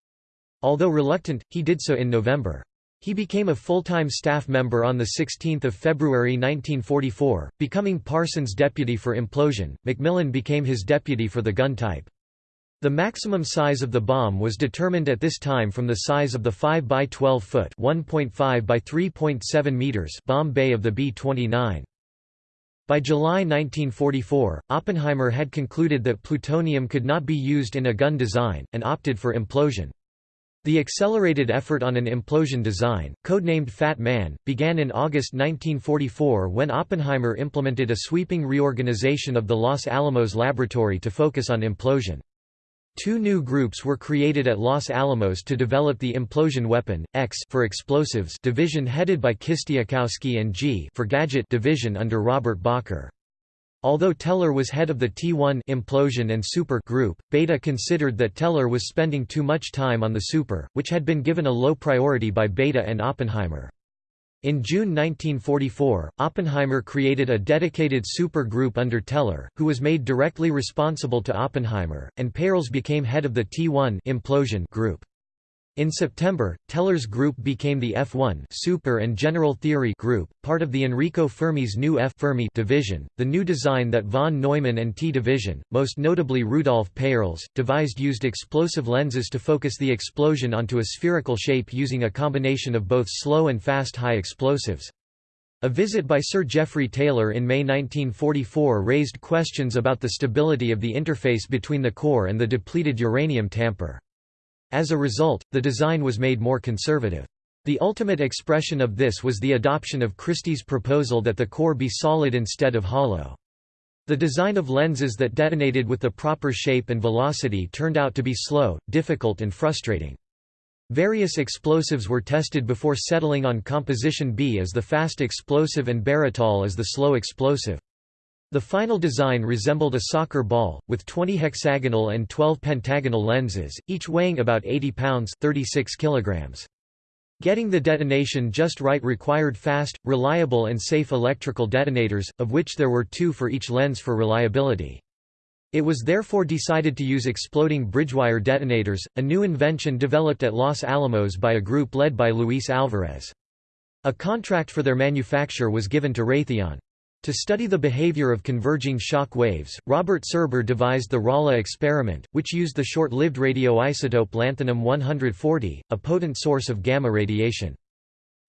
Although reluctant, he did so in November. He became a full-time staff member on 16 February 1944, becoming Parsons' deputy for implosion. McMillan became his deputy for the gun type. The maximum size of the bomb was determined at this time from the size of the 5 by 12 foot (1.5 by 3.7 meters) bomb bay of the B-29. By July 1944, Oppenheimer had concluded that plutonium could not be used in a gun design, and opted for implosion. The accelerated effort on an implosion design, codenamed Fat Man, began in August 1944 when Oppenheimer implemented a sweeping reorganization of the Los Alamos laboratory to focus on implosion. Two new groups were created at Los Alamos to develop the implosion weapon, X for explosives division headed by Kistiakowsky and G for gadget division under Robert Bacher. Although Teller was head of the T1 implosion and super group, Bethe considered that Teller was spending too much time on the super, which had been given a low priority by Bethe and Oppenheimer. In June 1944, Oppenheimer created a dedicated supergroup under Teller, who was made directly responsible to Oppenheimer, and Peierls became head of the T1 implosion group. In September, Teller's group became the F1 Super and General Theory group, part of the Enrico Fermi's new F Fermi division. The new design that von Neumann and T division, most notably Rudolf Peierls, devised used explosive lenses to focus the explosion onto a spherical shape using a combination of both slow and fast high explosives. A visit by Sir Geoffrey Taylor in May 1944 raised questions about the stability of the interface between the core and the depleted uranium tamper. As a result, the design was made more conservative. The ultimate expression of this was the adoption of Christy's proposal that the core be solid instead of hollow. The design of lenses that detonated with the proper shape and velocity turned out to be slow, difficult and frustrating. Various explosives were tested before settling on composition B as the fast explosive and baratol as the slow explosive. The final design resembled a soccer ball, with 20 hexagonal and 12 pentagonal lenses, each weighing about 80 pounds 36 kilograms. Getting the detonation just right required fast, reliable and safe electrical detonators, of which there were two for each lens for reliability. It was therefore decided to use exploding bridgewire detonators, a new invention developed at Los Alamos by a group led by Luis Alvarez. A contract for their manufacture was given to Raytheon. To study the behavior of converging shock waves, Robert Serber devised the Rala experiment, which used the short-lived radioisotope lanthanum-140, a potent source of gamma radiation.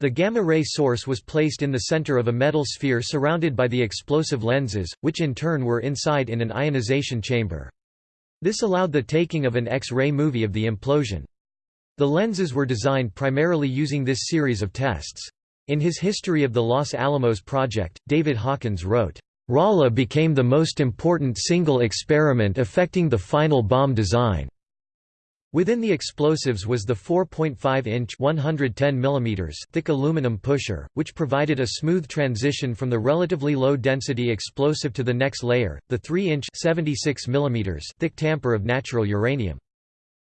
The gamma-ray source was placed in the center of a metal sphere surrounded by the explosive lenses, which in turn were inside in an ionization chamber. This allowed the taking of an X-ray movie of the implosion. The lenses were designed primarily using this series of tests. In his History of the Los Alamos Project, David Hawkins wrote, "...Rala became the most important single experiment affecting the final bomb design." Within the explosives was the 4.5-inch mm thick aluminum pusher, which provided a smooth transition from the relatively low-density explosive to the next layer, the 3-inch mm thick tamper of natural uranium.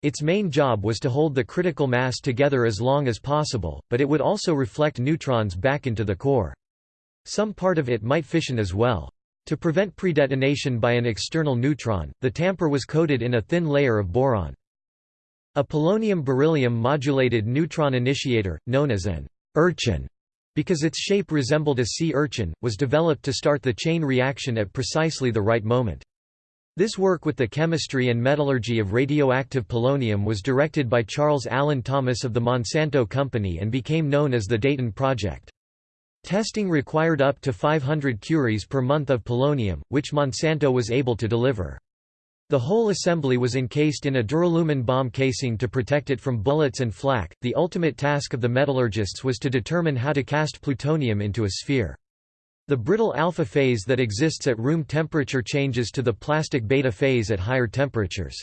Its main job was to hold the critical mass together as long as possible, but it would also reflect neutrons back into the core. Some part of it might fission as well. To prevent predetonation by an external neutron, the tamper was coated in a thin layer of boron. A polonium-beryllium modulated neutron initiator, known as an urchin, because its shape resembled a sea urchin, was developed to start the chain reaction at precisely the right moment. This work with the chemistry and metallurgy of radioactive polonium was directed by Charles Allen Thomas of the Monsanto Company and became known as the Dayton Project. Testing required up to 500 curies per month of polonium, which Monsanto was able to deliver. The whole assembly was encased in a duralumin bomb casing to protect it from bullets and flak. The ultimate task of the metallurgists was to determine how to cast plutonium into a sphere. The brittle alpha phase that exists at room temperature changes to the plastic beta phase at higher temperatures.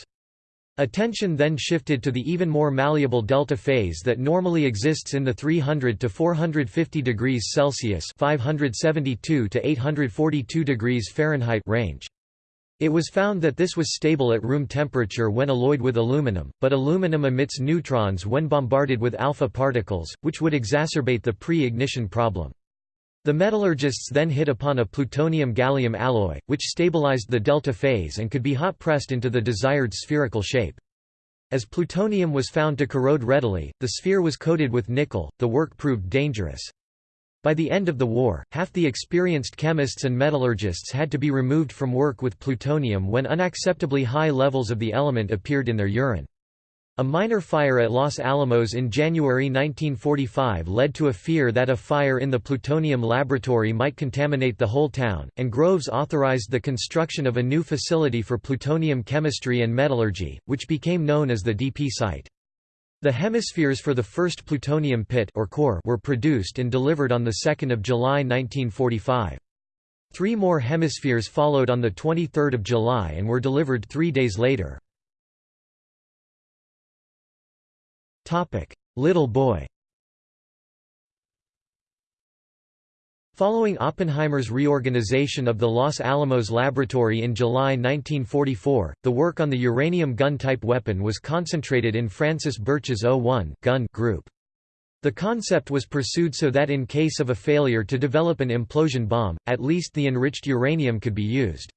Attention then shifted to the even more malleable delta phase that normally exists in the 300 to 450 degrees Celsius (572 to 842 degrees Fahrenheit) range. It was found that this was stable at room temperature when alloyed with aluminum, but aluminum emits neutrons when bombarded with alpha particles, which would exacerbate the pre-ignition problem. The metallurgists then hit upon a plutonium-gallium alloy, which stabilized the delta phase and could be hot-pressed into the desired spherical shape. As plutonium was found to corrode readily, the sphere was coated with nickel, the work proved dangerous. By the end of the war, half the experienced chemists and metallurgists had to be removed from work with plutonium when unacceptably high levels of the element appeared in their urine. A minor fire at Los Alamos in January 1945 led to a fear that a fire in the plutonium laboratory might contaminate the whole town, and Groves authorized the construction of a new facility for plutonium chemistry and metallurgy, which became known as the DP site. The hemispheres for the first plutonium pit or core were produced and delivered on 2 July 1945. Three more hemispheres followed on 23 July and were delivered three days later. Little boy Following Oppenheimer's reorganization of the Los Alamos laboratory in July 1944, the work on the uranium gun-type weapon was concentrated in Francis Birch's O-1 gun group. The concept was pursued so that in case of a failure to develop an implosion bomb, at least the enriched uranium could be used.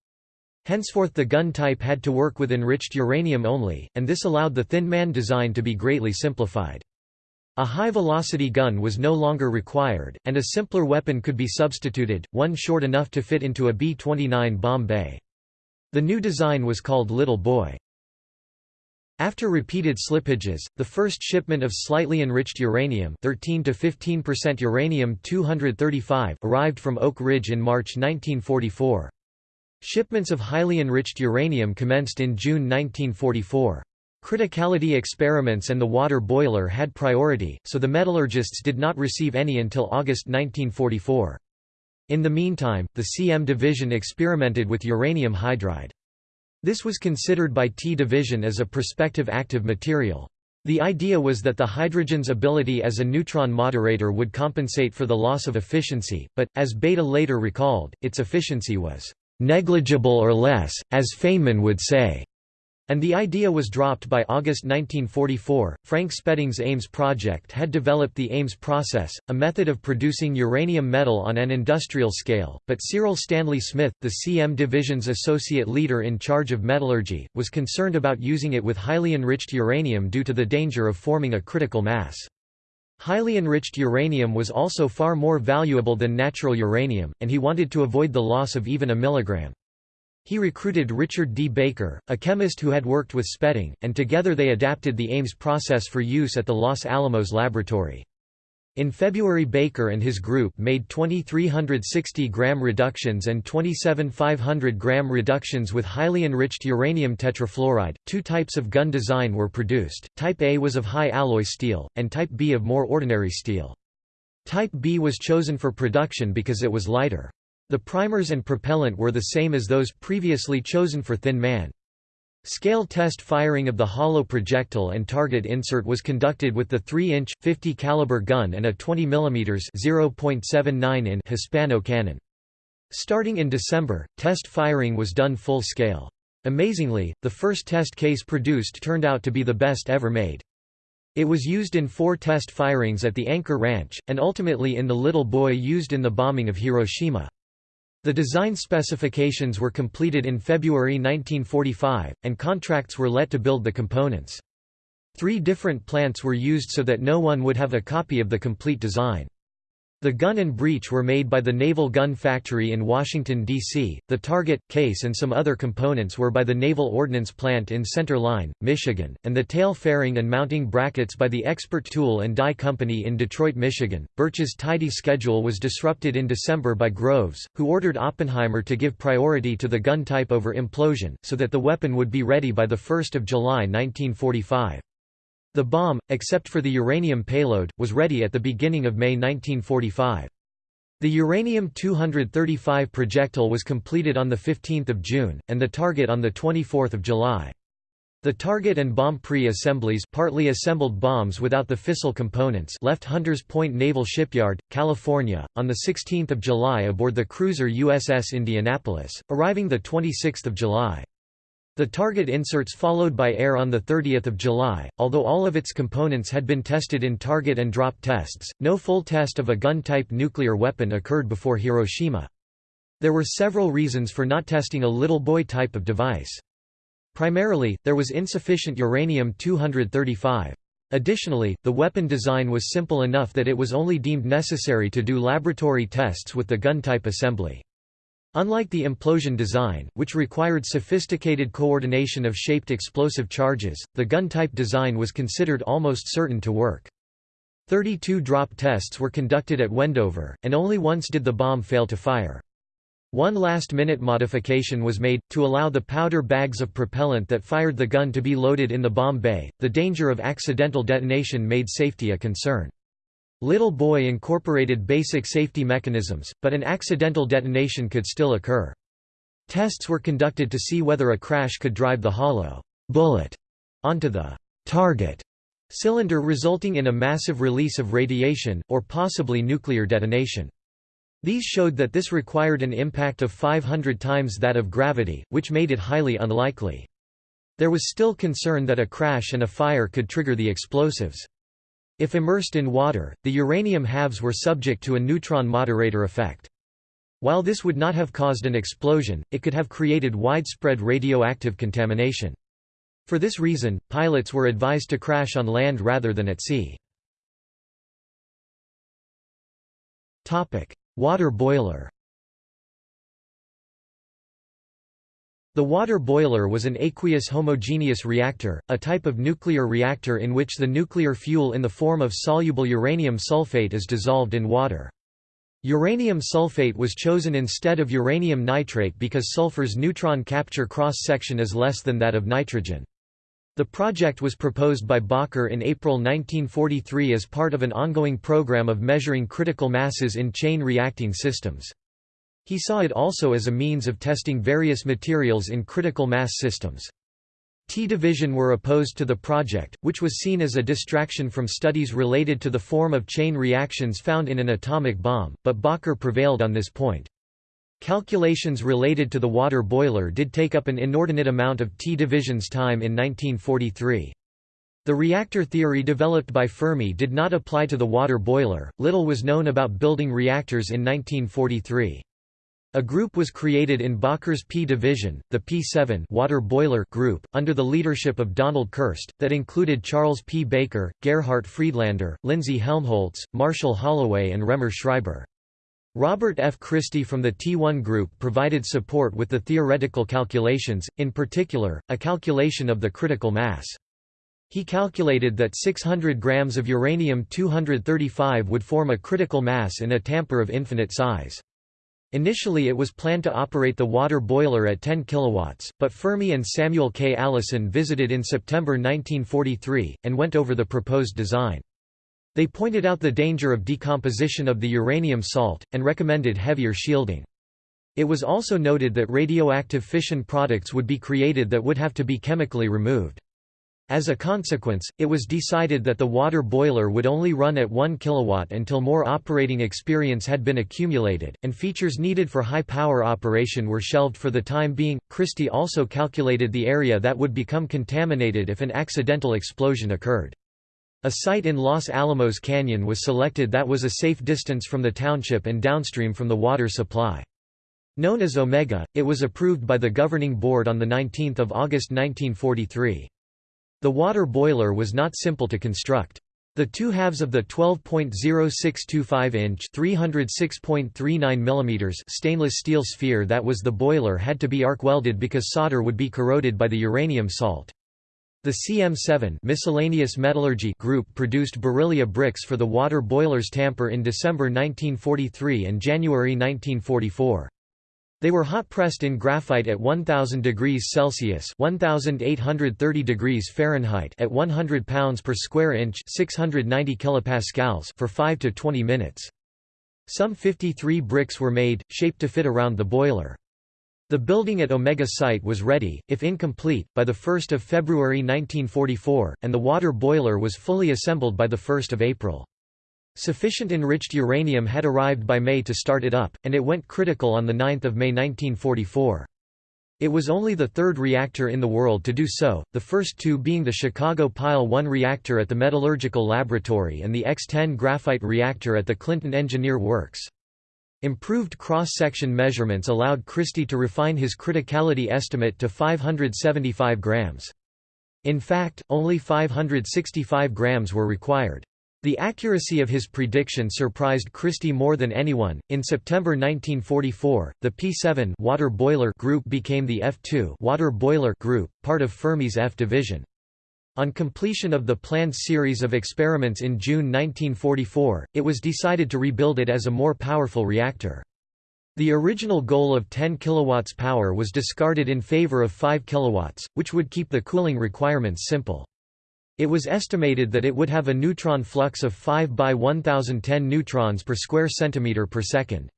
Henceforth the gun type had to work with enriched uranium only, and this allowed the Thin Man design to be greatly simplified. A high-velocity gun was no longer required, and a simpler weapon could be substituted, one short enough to fit into a B-29 bomb bay. The new design was called Little Boy. After repeated slippages, the first shipment of slightly enriched uranium 13 to 15% uranium-235 arrived from Oak Ridge in March 1944. Shipments of highly enriched uranium commenced in June 1944. Criticality experiments and the water boiler had priority, so the metallurgists did not receive any until August 1944. In the meantime, the CM division experimented with uranium hydride. This was considered by T division as a prospective active material. The idea was that the hydrogen's ability as a neutron moderator would compensate for the loss of efficiency, but, as Bethe later recalled, its efficiency was negligible or less, as Feynman would say. And the idea was dropped by August 1944. Frank Spedding's Ames project had developed the Ames process, a method of producing uranium metal on an industrial scale, but Cyril Stanley Smith, the CM Division's associate leader in charge of metallurgy, was concerned about using it with highly enriched uranium due to the danger of forming a critical mass. Highly enriched uranium was also far more valuable than natural uranium, and he wanted to avoid the loss of even a milligram. He recruited Richard D. Baker, a chemist who had worked with Spedding, and together they adapted the Ames process for use at the Los Alamos laboratory. In February Baker and his group made 2360 gram reductions and 27 500 gram reductions with highly enriched uranium tetrafluoride. Two types of gun design were produced, Type A was of high alloy steel, and Type B of more ordinary steel. Type B was chosen for production because it was lighter. The primers and propellant were the same as those previously chosen for Thin Man. Scale test firing of the hollow projectile and target insert was conducted with the 3-inch, 50 caliber gun and a 20 mm (0.79 in) Hispano cannon. Starting in December, test firing was done full scale. Amazingly, the first test case produced turned out to be the best ever made. It was used in four test firings at the Anchor Ranch, and ultimately in the Little Boy used in the bombing of Hiroshima. The design specifications were completed in February 1945, and contracts were let to build the components. Three different plants were used so that no one would have a copy of the complete design. The gun and breech were made by the Naval Gun Factory in Washington, D.C., the target, case and some other components were by the Naval Ordnance Plant in Center Line, Michigan, and the tail fairing and mounting brackets by the Expert Tool and Die Company in Detroit, Michigan. Birch's tidy schedule was disrupted in December by Groves, who ordered Oppenheimer to give priority to the gun type over implosion, so that the weapon would be ready by 1 July 1945. The bomb, except for the uranium payload, was ready at the beginning of May 1945. The uranium-235 projectile was completed on 15 June, and the target on 24 July. The target and bomb pre-assemblies partly assembled bombs without the fissile components left Hunters Point Naval Shipyard, California, on 16 July aboard the cruiser USS Indianapolis, arriving 26 July. The target inserts followed by air on 30 July, although all of its components had been tested in target and drop tests, no full test of a gun-type nuclear weapon occurred before Hiroshima. There were several reasons for not testing a little boy type of device. Primarily, there was insufficient uranium-235. Additionally, the weapon design was simple enough that it was only deemed necessary to do laboratory tests with the gun-type assembly. Unlike the implosion design, which required sophisticated coordination of shaped explosive charges, the gun-type design was considered almost certain to work. 32 drop tests were conducted at Wendover, and only once did the bomb fail to fire. One last-minute modification was made, to allow the powder bags of propellant that fired the gun to be loaded in the bomb bay. The danger of accidental detonation made safety a concern. Little Boy incorporated basic safety mechanisms, but an accidental detonation could still occur. Tests were conducted to see whether a crash could drive the hollow bullet onto the target cylinder resulting in a massive release of radiation, or possibly nuclear detonation. These showed that this required an impact of 500 times that of gravity, which made it highly unlikely. There was still concern that a crash and a fire could trigger the explosives. If immersed in water, the uranium halves were subject to a neutron moderator effect. While this would not have caused an explosion, it could have created widespread radioactive contamination. For this reason, pilots were advised to crash on land rather than at sea. Water boiler The water boiler was an aqueous homogeneous reactor, a type of nuclear reactor in which the nuclear fuel in the form of soluble uranium sulfate is dissolved in water. Uranium sulfate was chosen instead of uranium nitrate because sulfur's neutron capture cross-section is less than that of nitrogen. The project was proposed by Bacher in April 1943 as part of an ongoing program of measuring critical masses in chain reacting systems. He saw it also as a means of testing various materials in critical mass systems. T-Division were opposed to the project, which was seen as a distraction from studies related to the form of chain reactions found in an atomic bomb, but Bacher prevailed on this point. Calculations related to the water boiler did take up an inordinate amount of T-division's time in 1943. The reactor theory developed by Fermi did not apply to the water boiler. Little was known about building reactors in 1943. A group was created in Bacher's P division, the P7 water boiler group, under the leadership of Donald Kirst, that included Charles P. Baker, Gerhard Friedlander, Lindsay Helmholtz, Marshall Holloway and Raemer Schreiber. Robert F. Christy from the T1 Group provided support with the theoretical calculations, in particular, a calculation of the critical mass. He calculated that 600 grams of uranium-235 would form a critical mass in a tamper of infinite size. Initially it was planned to operate the water boiler at 10 kilowatts, but Fermi and Samuel K. Allison visited in September 1943, and went over the proposed design. They pointed out the danger of decomposition of the uranium salt, and recommended heavier shielding. It was also noted that radioactive fission products would be created that would have to be chemically removed. As a consequence, it was decided that the water boiler would only run at 1 kW until more operating experience had been accumulated, and features needed for high power operation were shelved for the time being. Christy also calculated the area that would become contaminated if an accidental explosion occurred. A site in Los Alamos Canyon was selected that was a safe distance from the township and downstream from the water supply. Known as Omega, it was approved by the governing board on 19 August 1943. The water boiler was not simple to construct. The two halves of the 12.0625-inch (306.39 mm) stainless steel sphere that was the boiler had to be arc welded because solder would be corroded by the uranium salt. The CM7 miscellaneous metallurgy group produced beryllia bricks for the water boiler's tamper in December 1943 and January 1944. They were hot-pressed in graphite at 1000 degrees Celsius (1830 degrees Fahrenheit) at 100 pounds per square inch (690 kilopascals) for 5 to 20 minutes. Some 53 bricks were made, shaped to fit around the boiler. The building at Omega site was ready, if incomplete, by 1 February 1944, and the water boiler was fully assembled by 1 April. Sufficient enriched uranium had arrived by May to start it up, and it went critical on 9 May 1944. It was only the third reactor in the world to do so, the first two being the Chicago Pile 1 reactor at the Metallurgical Laboratory and the X-10 graphite reactor at the Clinton Engineer Works. Improved cross-section measurements allowed Christy to refine his criticality estimate to 575 grams. In fact, only 565 grams were required. The accuracy of his prediction surprised Christy more than anyone. In September 1944, the P7 water boiler group became the F2 water boiler group, part of Fermi's F division. On completion of the planned series of experiments in June 1944, it was decided to rebuild it as a more powerful reactor. The original goal of 10 kW power was discarded in favor of 5 kW, which would keep the cooling requirements simple. It was estimated that it would have a neutron flux of 5 by 1010 neutrons per square centimeter per second.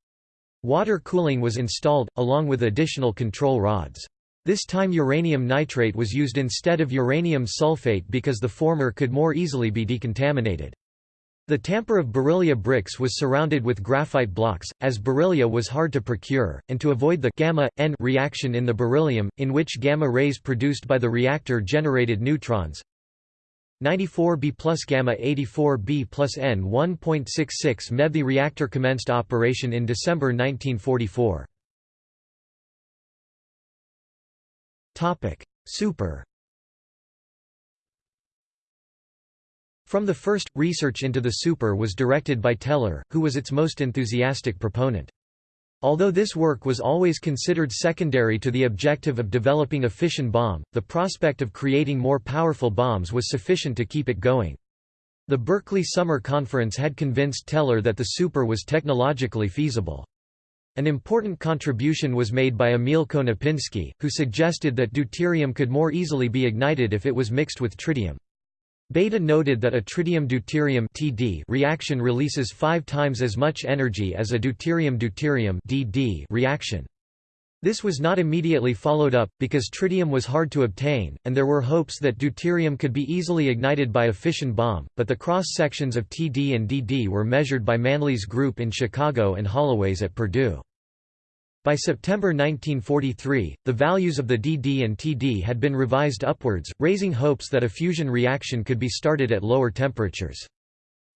Water cooling was installed, along with additional control rods. This time uranium nitrate was used instead of uranium sulfate because the former could more easily be decontaminated. The tamper of beryllia bricks was surrounded with graphite blocks, as beryllia was hard to procure, and to avoid the gamma N reaction in the beryllium, in which gamma rays produced by the reactor generated neutrons, 94B plus gamma 84B plus N 1.66 MeV The reactor commenced operation in December 1944. Topic: Super From the first, research into the super was directed by Teller, who was its most enthusiastic proponent. Although this work was always considered secondary to the objective of developing a fission bomb, the prospect of creating more powerful bombs was sufficient to keep it going. The Berkeley Summer Conference had convinced Teller that the super was technologically feasible. An important contribution was made by Emil Konopinski, who suggested that deuterium could more easily be ignited if it was mixed with tritium. Bethe noted that a tritium-deuterium reaction releases 5 times as much energy as a deuterium-deuterium reaction. This was not immediately followed up, because tritium was hard to obtain, and there were hopes that deuterium could be easily ignited by a fission bomb, but the cross-sections of TD and DD were measured by Manley's group in Chicago and Holloway's at Purdue. By September 1943, the values of the DD and TD had been revised upwards, raising hopes that a fusion reaction could be started at lower temperatures.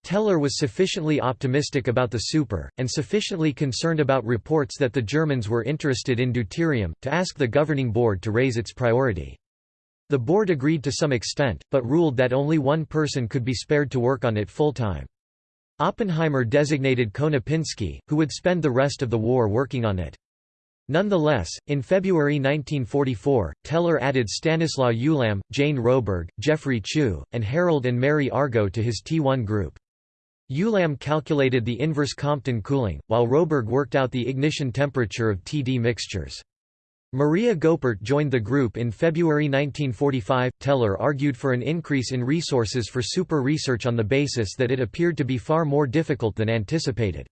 Teller was sufficiently optimistic about the super, and sufficiently concerned about reports that the Germans were interested in deuterium, to ask the governing board to raise its priority. The board agreed to some extent, but ruled that only one person could be spared to work on it full-time. Oppenheimer designated Konopinski, who would spend the rest of the war working on it. Nonetheless, in February 1944, Teller added Stanislaw Ulam, Jane Roberg, Geoffrey Chew, and Harold and Mary Argo to his T1 group. Ulam calculated the inverse Compton cooling, while Roberg worked out the ignition temperature of TD mixtures. Maria Goeppert joined the group in February 1945. Teller argued for an increase in resources for super research on the basis that it appeared to be far more difficult than anticipated.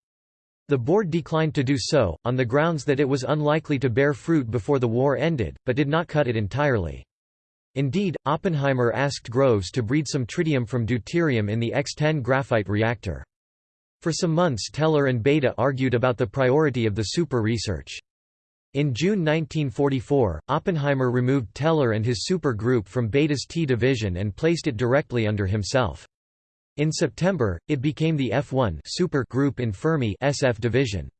The board declined to do so, on the grounds that it was unlikely to bear fruit before the war ended, but did not cut it entirely. Indeed, Oppenheimer asked Groves to breed some tritium from deuterium in the X-10 graphite reactor. For some months Teller and Bethe argued about the priority of the super research. In June 1944, Oppenheimer removed Teller and his super group from Bethe's T division and placed it directly under himself. In September, it became the F1 super group in Fermi's F division.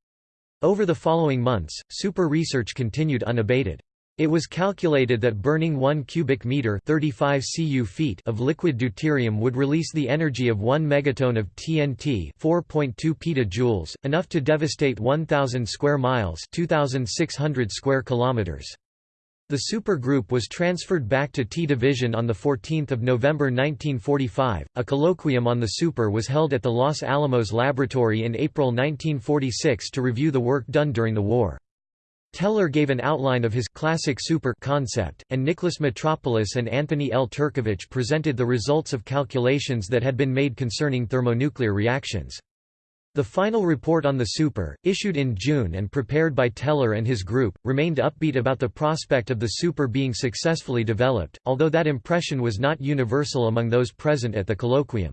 Over the following months, super research continued unabated. It was calculated that burning 1 cubic meter 35 cu feet of liquid deuterium would release the energy of 1 megaton of TNT 4.2 petajoules, enough to devastate 1000 square miles 2600 square kilometers. The supergroup was transferred back to T Division on 14 November 1945. A colloquium on the super was held at the Los Alamos Laboratory in April 1946 to review the work done during the war. Teller gave an outline of his classic super concept, and Nicholas Metropolis and Anthony L. Turkevich presented the results of calculations that had been made concerning thermonuclear reactions. The final report on the super, issued in June and prepared by Teller and his group, remained upbeat about the prospect of the super being successfully developed, although that impression was not universal among those present at the colloquium.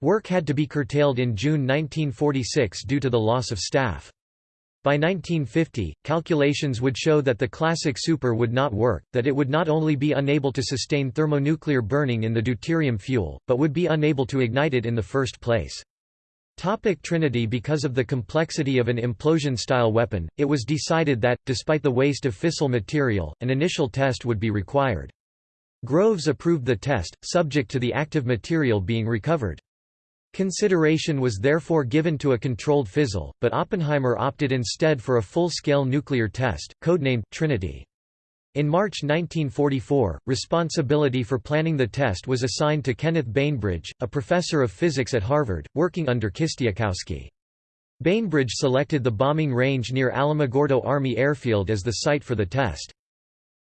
Work had to be curtailed in June 1946 due to the loss of staff. By 1950, calculations would show that the classic super would not work, that it would not only be unable to sustain thermonuclear burning in the deuterium fuel, but would be unable to ignite it in the first place. Topic Trinity Because of the complexity of an implosion-style weapon, it was decided that, despite the waste of fissile material, an initial test would be required. Groves approved the test, subject to the active material being recovered. Consideration was therefore given to a controlled fizzle, but Oppenheimer opted instead for a full-scale nuclear test, codenamed Trinity. In March 1944, responsibility for planning the test was assigned to Kenneth Bainbridge, a professor of physics at Harvard, working under Kistiakowsky. Bainbridge selected the bombing range near Alamogordo Army Airfield as the site for the test.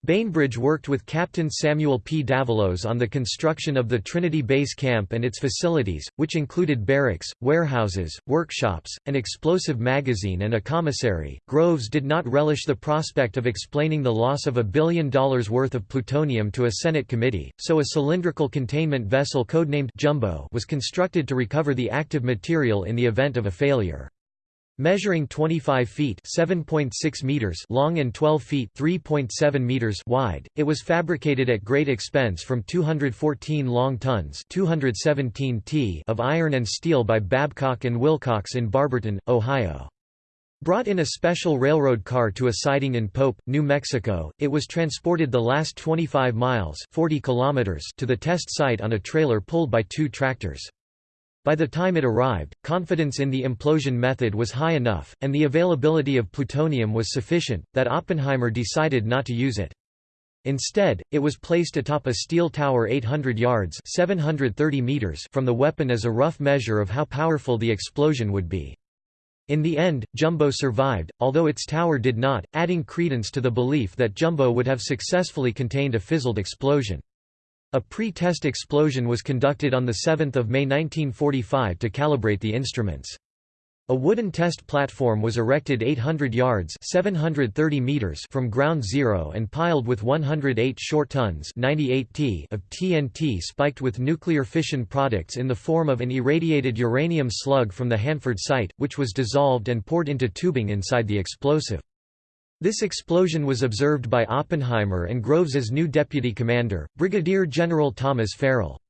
Bainbridge worked with Captain Samuel P. Davalos on the construction of the Trinity Base Camp and its facilities, which included barracks, warehouses, workshops, an explosive magazine and a commissary. Groves did not relish the prospect of explaining the loss of a billion dollars worth of plutonium to a Senate committee, so a cylindrical containment vessel codenamed Jumbo was constructed to recover the active material in the event of a failure. Measuring 25 feet (7.6 meters) long and 12 feet (3.7 meters) wide, it was fabricated at great expense from 214 long tons (217 t) of iron and steel by Babcock and Wilcox in Barberton, Ohio. Brought in a special railroad car to a siding in Pope, New Mexico, it was transported the last 25 miles 40 kilometers to the test site on a trailer pulled by two tractors. By the time it arrived, confidence in the implosion method was high enough, and the availability of plutonium was sufficient, that Oppenheimer decided not to use it. Instead, it was placed atop a steel tower 800 yards 730 meters from the weapon as a rough measure of how powerful the explosion would be. In the end, Jumbo survived, although its tower did not, adding credence to the belief that Jumbo would have successfully contained a fizzled explosion. A pre-test explosion was conducted on 7 May 1945 to calibrate the instruments. A wooden test platform was erected 800 yards 730 meters from ground zero and piled with 108 short tons 98 t of TNT spiked with nuclear fission products in the form of an irradiated uranium slug from the Hanford site, which was dissolved and poured into tubing inside the explosive. This explosion was observed by Oppenheimer and Groves's new deputy commander, Brigadier General Thomas Farrell.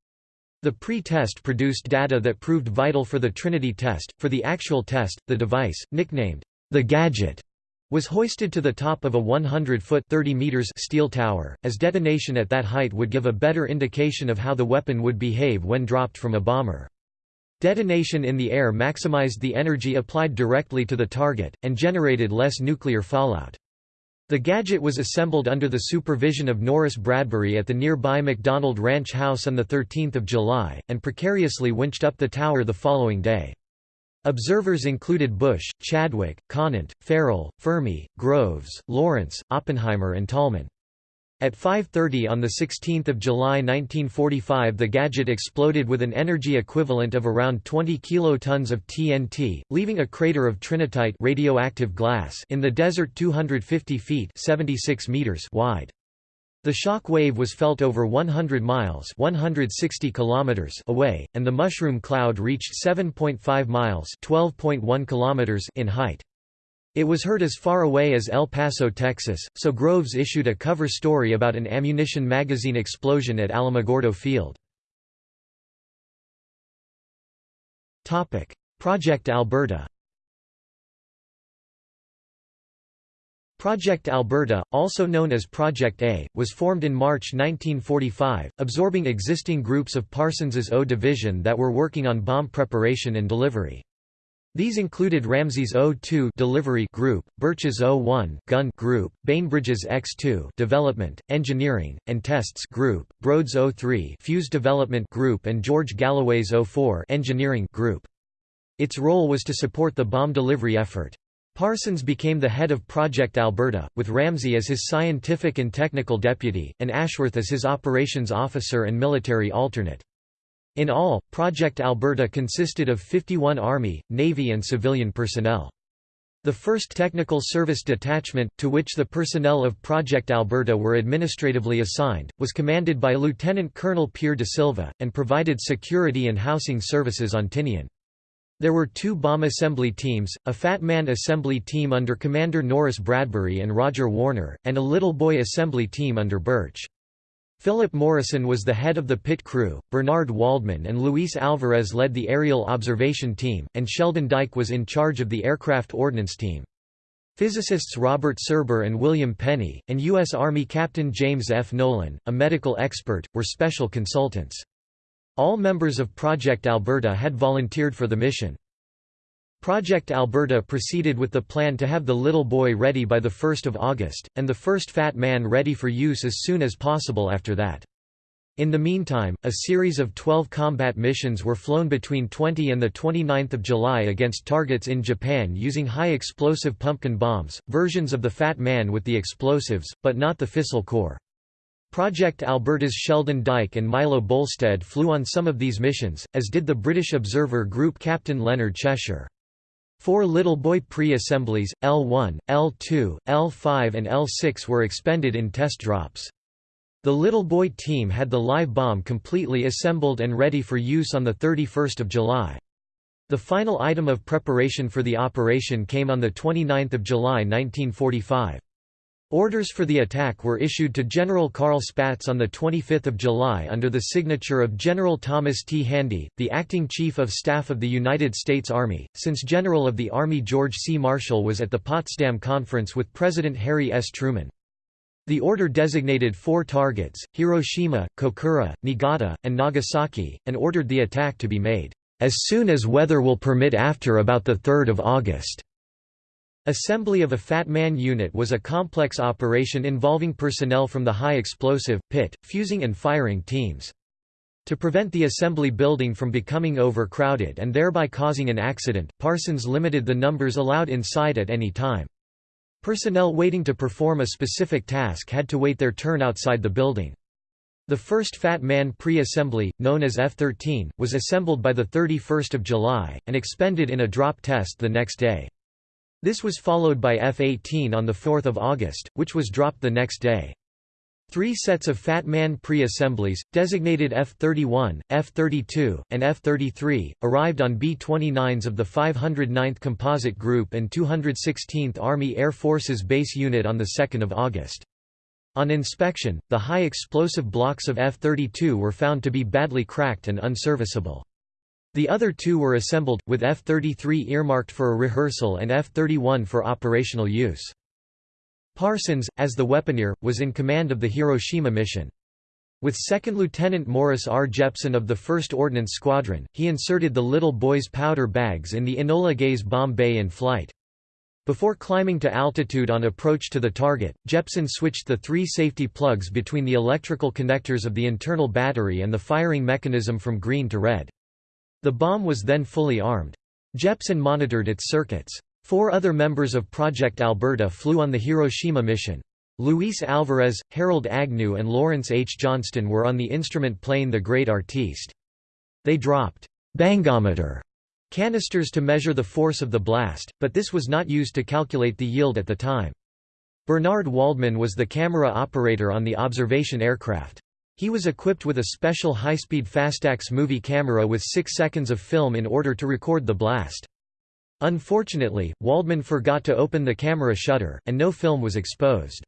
The pre-test produced data that proved vital for the Trinity test. For the actual test, the device, nicknamed the Gadget, was hoisted to the top of a 100-foot (30 meters) steel tower, as detonation at that height would give a better indication of how the weapon would behave when dropped from a bomber. Detonation in the air maximized the energy applied directly to the target, and generated less nuclear fallout. The gadget was assembled under the supervision of Norris Bradbury at the nearby McDonald Ranch House on 13 July, and precariously winched up the tower the following day. Observers included Bush, Chadwick, Conant, Farrell, Fermi, Groves, Lawrence, Oppenheimer and Tolman. At 5.30 on 16 July 1945 the gadget exploded with an energy equivalent of around 20 kilotons of TNT, leaving a crater of trinitite radioactive glass in the desert 250 feet 76 meters wide. The shock wave was felt over 100 miles 160 kilometers away, and the mushroom cloud reached 7.5 miles 12.1 kilometers in height. It was heard as far away as El Paso, Texas, so Groves issued a cover story about an ammunition magazine explosion at Alamogordo Field. Project Alberta Project Alberta, also known as Project A, was formed in March 1945, absorbing existing groups of Parsons's O Division that were working on bomb preparation and delivery. These included Ramsey's O2 delivery group, Birch's O1 gun group, Bainbridge's X2 development, engineering, and tests group, Brode's O3 fuse development group and George Galloway's O4 engineering group. Its role was to support the bomb delivery effort. Parsons became the head of Project Alberta, with Ramsey as his scientific and technical deputy, and Ashworth as his operations officer and military alternate. In all, Project Alberta consisted of 51 Army, Navy and civilian personnel. The 1st Technical Service Detachment, to which the personnel of Project Alberta were administratively assigned, was commanded by Lieutenant Colonel Peer de Silva, and provided security and housing services on Tinian. There were two bomb assembly teams, a Fat Man assembly team under Commander Norris Bradbury and Roger Warner, and a Little Boy assembly team under Birch. Philip Morrison was the head of the pit crew, Bernard Waldman and Luis Alvarez led the aerial observation team, and Sheldon Dyke was in charge of the aircraft ordnance team. Physicists Robert Serber and William Penney, and U.S. Army Captain James F. Nolan, a medical expert, were special consultants. All members of Project Alberta had volunteered for the mission. Project Alberta proceeded with the plan to have the little boy ready by 1 August, and the first Fat Man ready for use as soon as possible after that. In the meantime, a series of 12 combat missions were flown between 20 and 29 July against targets in Japan using high-explosive pumpkin bombs, versions of the Fat Man with the explosives, but not the fissile core. Project Alberta's Sheldon Dyke and Milo Bolstad flew on some of these missions, as did the British observer group Captain Leonard Cheshire. Four Little Boy pre-assemblies, L1, L2, L5 and L6 were expended in test drops. The Little Boy team had the live bomb completely assembled and ready for use on 31 July. The final item of preparation for the operation came on 29 July 1945. Orders for the attack were issued to General Carl Spaatz on 25 July under the signature of General Thomas T. Handy, the acting Chief of Staff of the United States Army, since General of the Army George C. Marshall was at the Potsdam Conference with President Harry S. Truman. The order designated four targets, Hiroshima, Kokura, Niigata, and Nagasaki, and ordered the attack to be made, "...as soon as weather will permit after about 3 August." Assembly of a Fat Man unit was a complex operation involving personnel from the high explosive, pit, fusing and firing teams. To prevent the assembly building from becoming overcrowded and thereby causing an accident, Parsons limited the numbers allowed inside at any time. Personnel waiting to perform a specific task had to wait their turn outside the building. The first Fat Man pre-assembly, known as F-13, was assembled by 31 July, and expended in a drop test the next day. This was followed by F-18 on 4 August, which was dropped the next day. Three sets of Fat Man pre-assemblies, designated F-31, F-32, and F-33, arrived on B-29s of the 509th Composite Group and 216th Army Air Forces Base Unit on 2 August. On inspection, the high explosive blocks of F-32 were found to be badly cracked and unserviceable. The other two were assembled, with F-33 earmarked for a rehearsal and F-31 for operational use. Parsons, as the weaponeer, was in command of the Hiroshima mission. With 2nd Lieutenant Morris R. Jeppson of the 1st Ordnance Squadron, he inserted the little boy's powder bags in the Enola Gay's bomb bay in flight. Before climbing to altitude on approach to the target, Jepson switched the three safety plugs between the electrical connectors of the internal battery and the firing mechanism from green to red. The bomb was then fully armed. Jeppson monitored its circuits. Four other members of Project Alberta flew on the Hiroshima mission. Luis Alvarez, Harold Agnew and Lawrence H. Johnston were on the instrument plane The Great Artiste. They dropped bangometer canisters to measure the force of the blast, but this was not used to calculate the yield at the time. Bernard Waldman was the camera operator on the observation aircraft. He was equipped with a special high-speed Fastax movie camera with 6 seconds of film in order to record the blast. Unfortunately, Waldman forgot to open the camera shutter, and no film was exposed.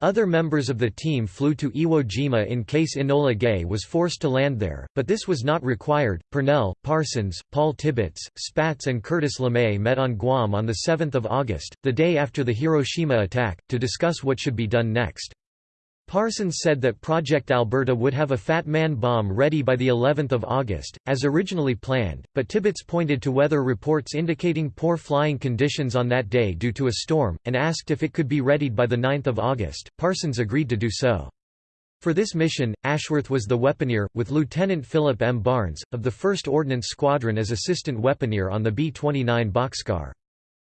Other members of the team flew to Iwo Jima in case Enola Gay was forced to land there, but this was not required. Purnell, Parsons, Paul Tibbets, Spaatz, and Curtis LeMay met on Guam on 7 August, the day after the Hiroshima attack, to discuss what should be done next. Parsons said that Project Alberta would have a Fat Man bomb ready by the 11th of August, as originally planned, but Tibbets pointed to weather reports indicating poor flying conditions on that day due to a storm, and asked if it could be readied by the 9th of August. Parsons agreed to do so. For this mission, Ashworth was the weaponeer, with Lieutenant Philip M. Barnes, of the 1st Ordnance Squadron as assistant weaponeer on the B-29 Bockscar.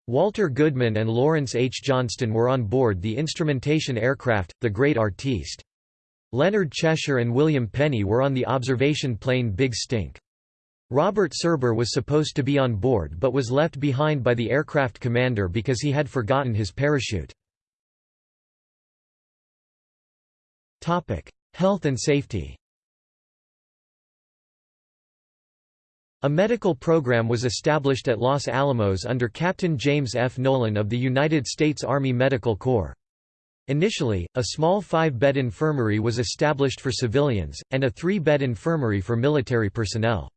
Walter Goodman and Lawrence H. Johnston were on board the instrumentation aircraft, the Great Artiste. Leonard Cheshire and William Penney were on the observation plane Big Stink. Robert Serber was supposed to be on board but was left behind by the aircraft commander because he had forgotten his parachute. Health and safety A medical program was established at Los Alamos under Captain James F. Nolan of the United States Army Medical Corps. Initially, a small five-bed infirmary was established for civilians, and a three-bed infirmary for military personnel.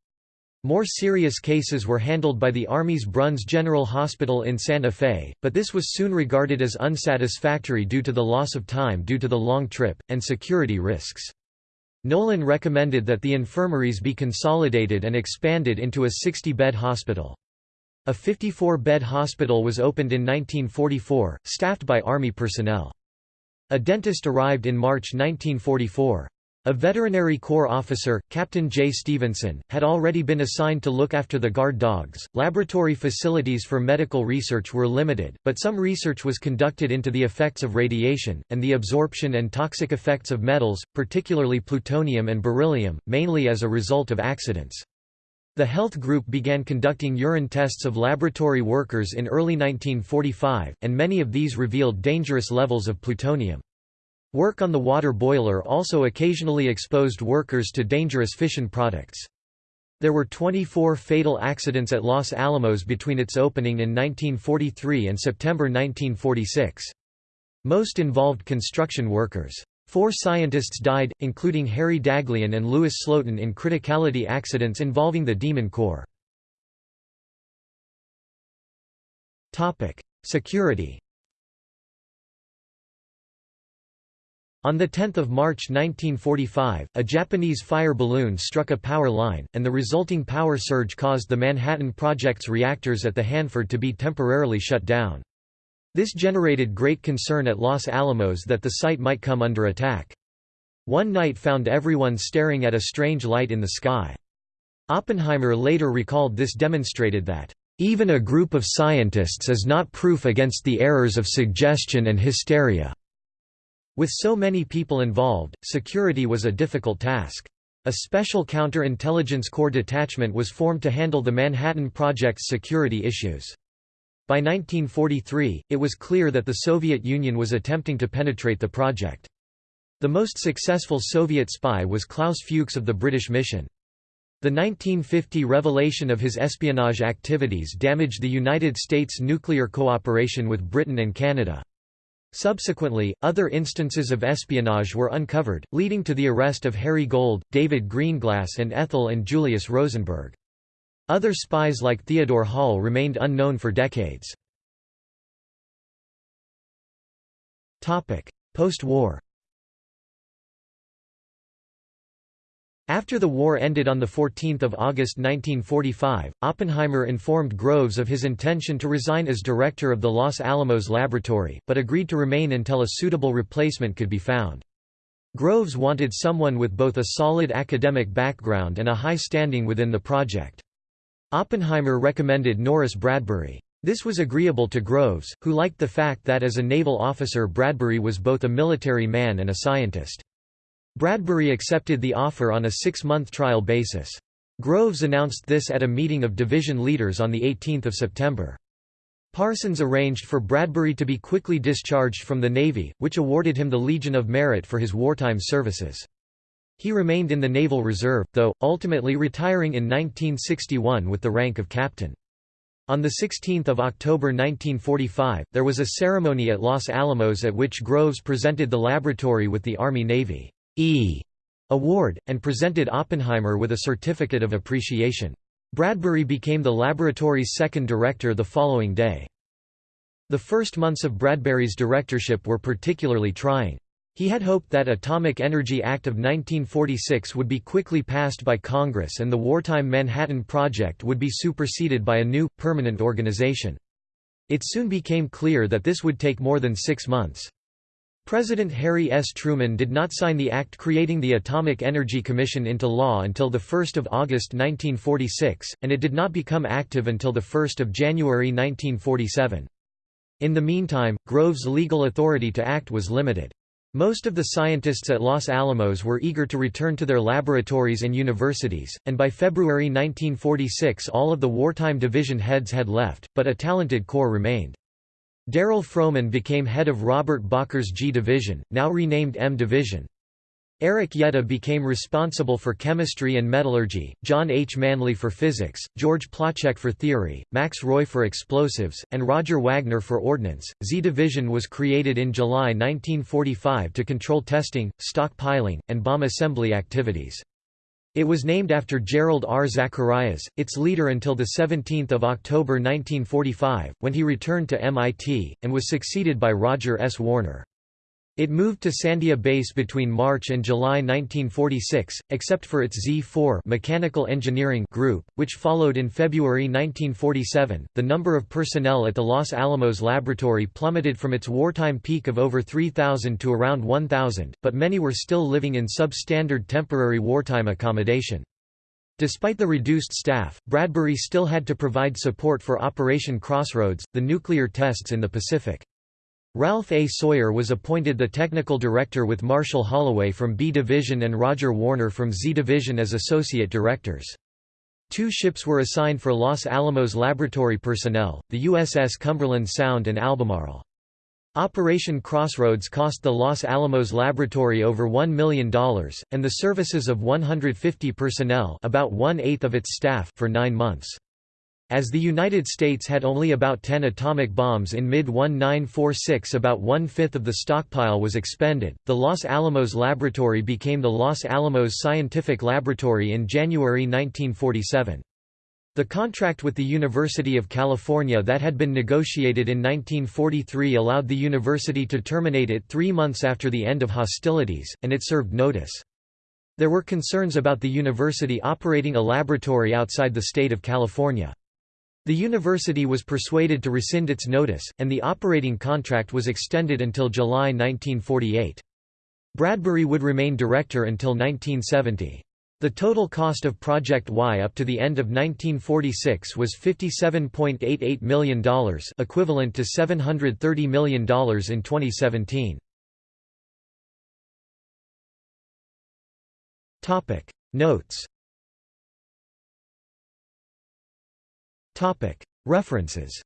More serious cases were handled by the Army's Bruns General Hospital in Santa Fe, but this was soon regarded as unsatisfactory due to the loss of time due to the long trip, and security risks. Nolan recommended that the infirmaries be consolidated and expanded into a 60-bed hospital. A 54-bed hospital was opened in 1944, staffed by Army personnel. A dentist arrived in March 1944. A Veterinary Corps officer, Captain J. Stevenson, had already been assigned to look after the guard dogs. Laboratory facilities for medical research were limited, but some research was conducted into the effects of radiation, and the absorption and toxic effects of metals, particularly plutonium and beryllium, mainly as a result of accidents. The health group began conducting urine tests of laboratory workers in early 1945, and many of these revealed dangerous levels of plutonium. Work on the water boiler also occasionally exposed workers to dangerous fission products. There were 24 fatal accidents at Los Alamos between its opening in 1943 and September 1946. Most involved construction workers. Four scientists died, including Harry Daghlian and Louis Slotin in criticality accidents involving the Demon Core. Security On 10 March 1945, a Japanese fire balloon struck a power line, and the resulting power surge caused the Manhattan Project's reactors at the Hanford to be temporarily shut down. This generated great concern at Los Alamos that the site might come under attack. One night found everyone staring at a strange light in the sky. Oppenheimer later recalled this demonstrated that, "...even a group of scientists is not proof against the errors of suggestion and hysteria." With so many people involved, security was a difficult task. A special counter-intelligence corps detachment was formed to handle the Manhattan Project's security issues. By 1943, it was clear that the Soviet Union was attempting to penetrate the project. The most successful Soviet spy was Klaus Fuchs of the British mission. The 1950 revelation of his espionage activities damaged the United States' nuclear cooperation with Britain and Canada. Subsequently, other instances of espionage were uncovered, leading to the arrest of Harry Gold, David Greenglass and Ethel and Julius Rosenberg. Other spies like Theodore Hall remained unknown for decades. Post-war After the war ended on 14 August 1945, Oppenheimer informed Groves of his intention to resign as director of the Los Alamos laboratory, but agreed to remain until a suitable replacement could be found. Groves wanted someone with both a solid academic background and a high standing within the project. Oppenheimer recommended Norris Bradbury. This was agreeable to Groves, who liked the fact that as a naval officer Bradbury was both a military man and a scientist. Bradbury accepted the offer on a six-month trial basis. Groves announced this at a meeting of division leaders on 18 September. Parsons arranged for Bradbury to be quickly discharged from the Navy, which awarded him the Legion of Merit for his wartime services. He remained in the Naval Reserve, though, ultimately retiring in 1961 with the rank of captain. On 16 October 1945, there was a ceremony at Los Alamos at which Groves presented the laboratory with the Army-Navy E award, and presented Oppenheimer with a certificate of appreciation. Bradbury became the laboratory's second director the following day. The first months of Bradbury's directorship were particularly trying. He had hoped that Atomic Energy Act of 1946 would be quickly passed by Congress and the wartime Manhattan Project would be superseded by a new, permanent organization. It soon became clear that this would take more than six months. President Harry S. Truman did not sign the act creating the Atomic Energy Commission into law until 1 August 1946, and it did not become active until 1 January 1947. In the meantime, Groves' legal authority to act was limited. Most of the scientists at Los Alamos were eager to return to their laboratories and universities, and by February 1946 all of the wartime division heads had left, but a talented corps remained. Darol Froman became head of Robert Bacher's G Division, now renamed M Division. Eric Jette became responsible for chemistry and metallurgy, John H. Manley for physics, George Placzek for theory, Max Roy for explosives, and Roger Warner for ordnance. Z Division was created in July 1945 to control testing, stockpiling, and bomb assembly activities. It was named after Jerrold R. Zacharias, its leader until 17 October 1945, when he returned to MIT, and was succeeded by Roger S. Warner. It moved to Sandia Base between March and July 1946, except for its Z4 mechanical engineering group, which followed in February 1947. The number of personnel at the Los Alamos laboratory plummeted from its wartime peak of over 3,000 to around 1,000, but many were still living in substandard temporary wartime accommodation. Despite the reduced staff, Bradbury still had to provide support for Operation Crossroads, the nuclear tests in the Pacific. Ralph A. Sawyer was appointed the technical director with Marshall Holloway from B Division and Roger Warner from Z Division as associate directors. Two ships were assigned for Los Alamos laboratory personnel, the USS Cumberland Sound and Albemarle. Operation Crossroads cost the Los Alamos Laboratory over $1 million, and the services of 150 personnel about one-eighth of its staff for nine months. As the United States had only about 10 atomic bombs in mid-1946 about one-fifth of the stockpile was expended. The Los Alamos Laboratory became the Los Alamos Scientific Laboratory in January 1947. The contract with the University of California that had been negotiated in 1943 allowed the university to terminate it three months after the end of hostilities, and it served notice. There were concerns about the university operating a laboratory outside the state of California. The university was persuaded to rescind its notice, and the operating contract was extended until July 1948. Bradbury would remain director until 1970. The total cost of Project Y up to the end of 1946 was $57.88 million equivalent to $730 million in 2017. Notes References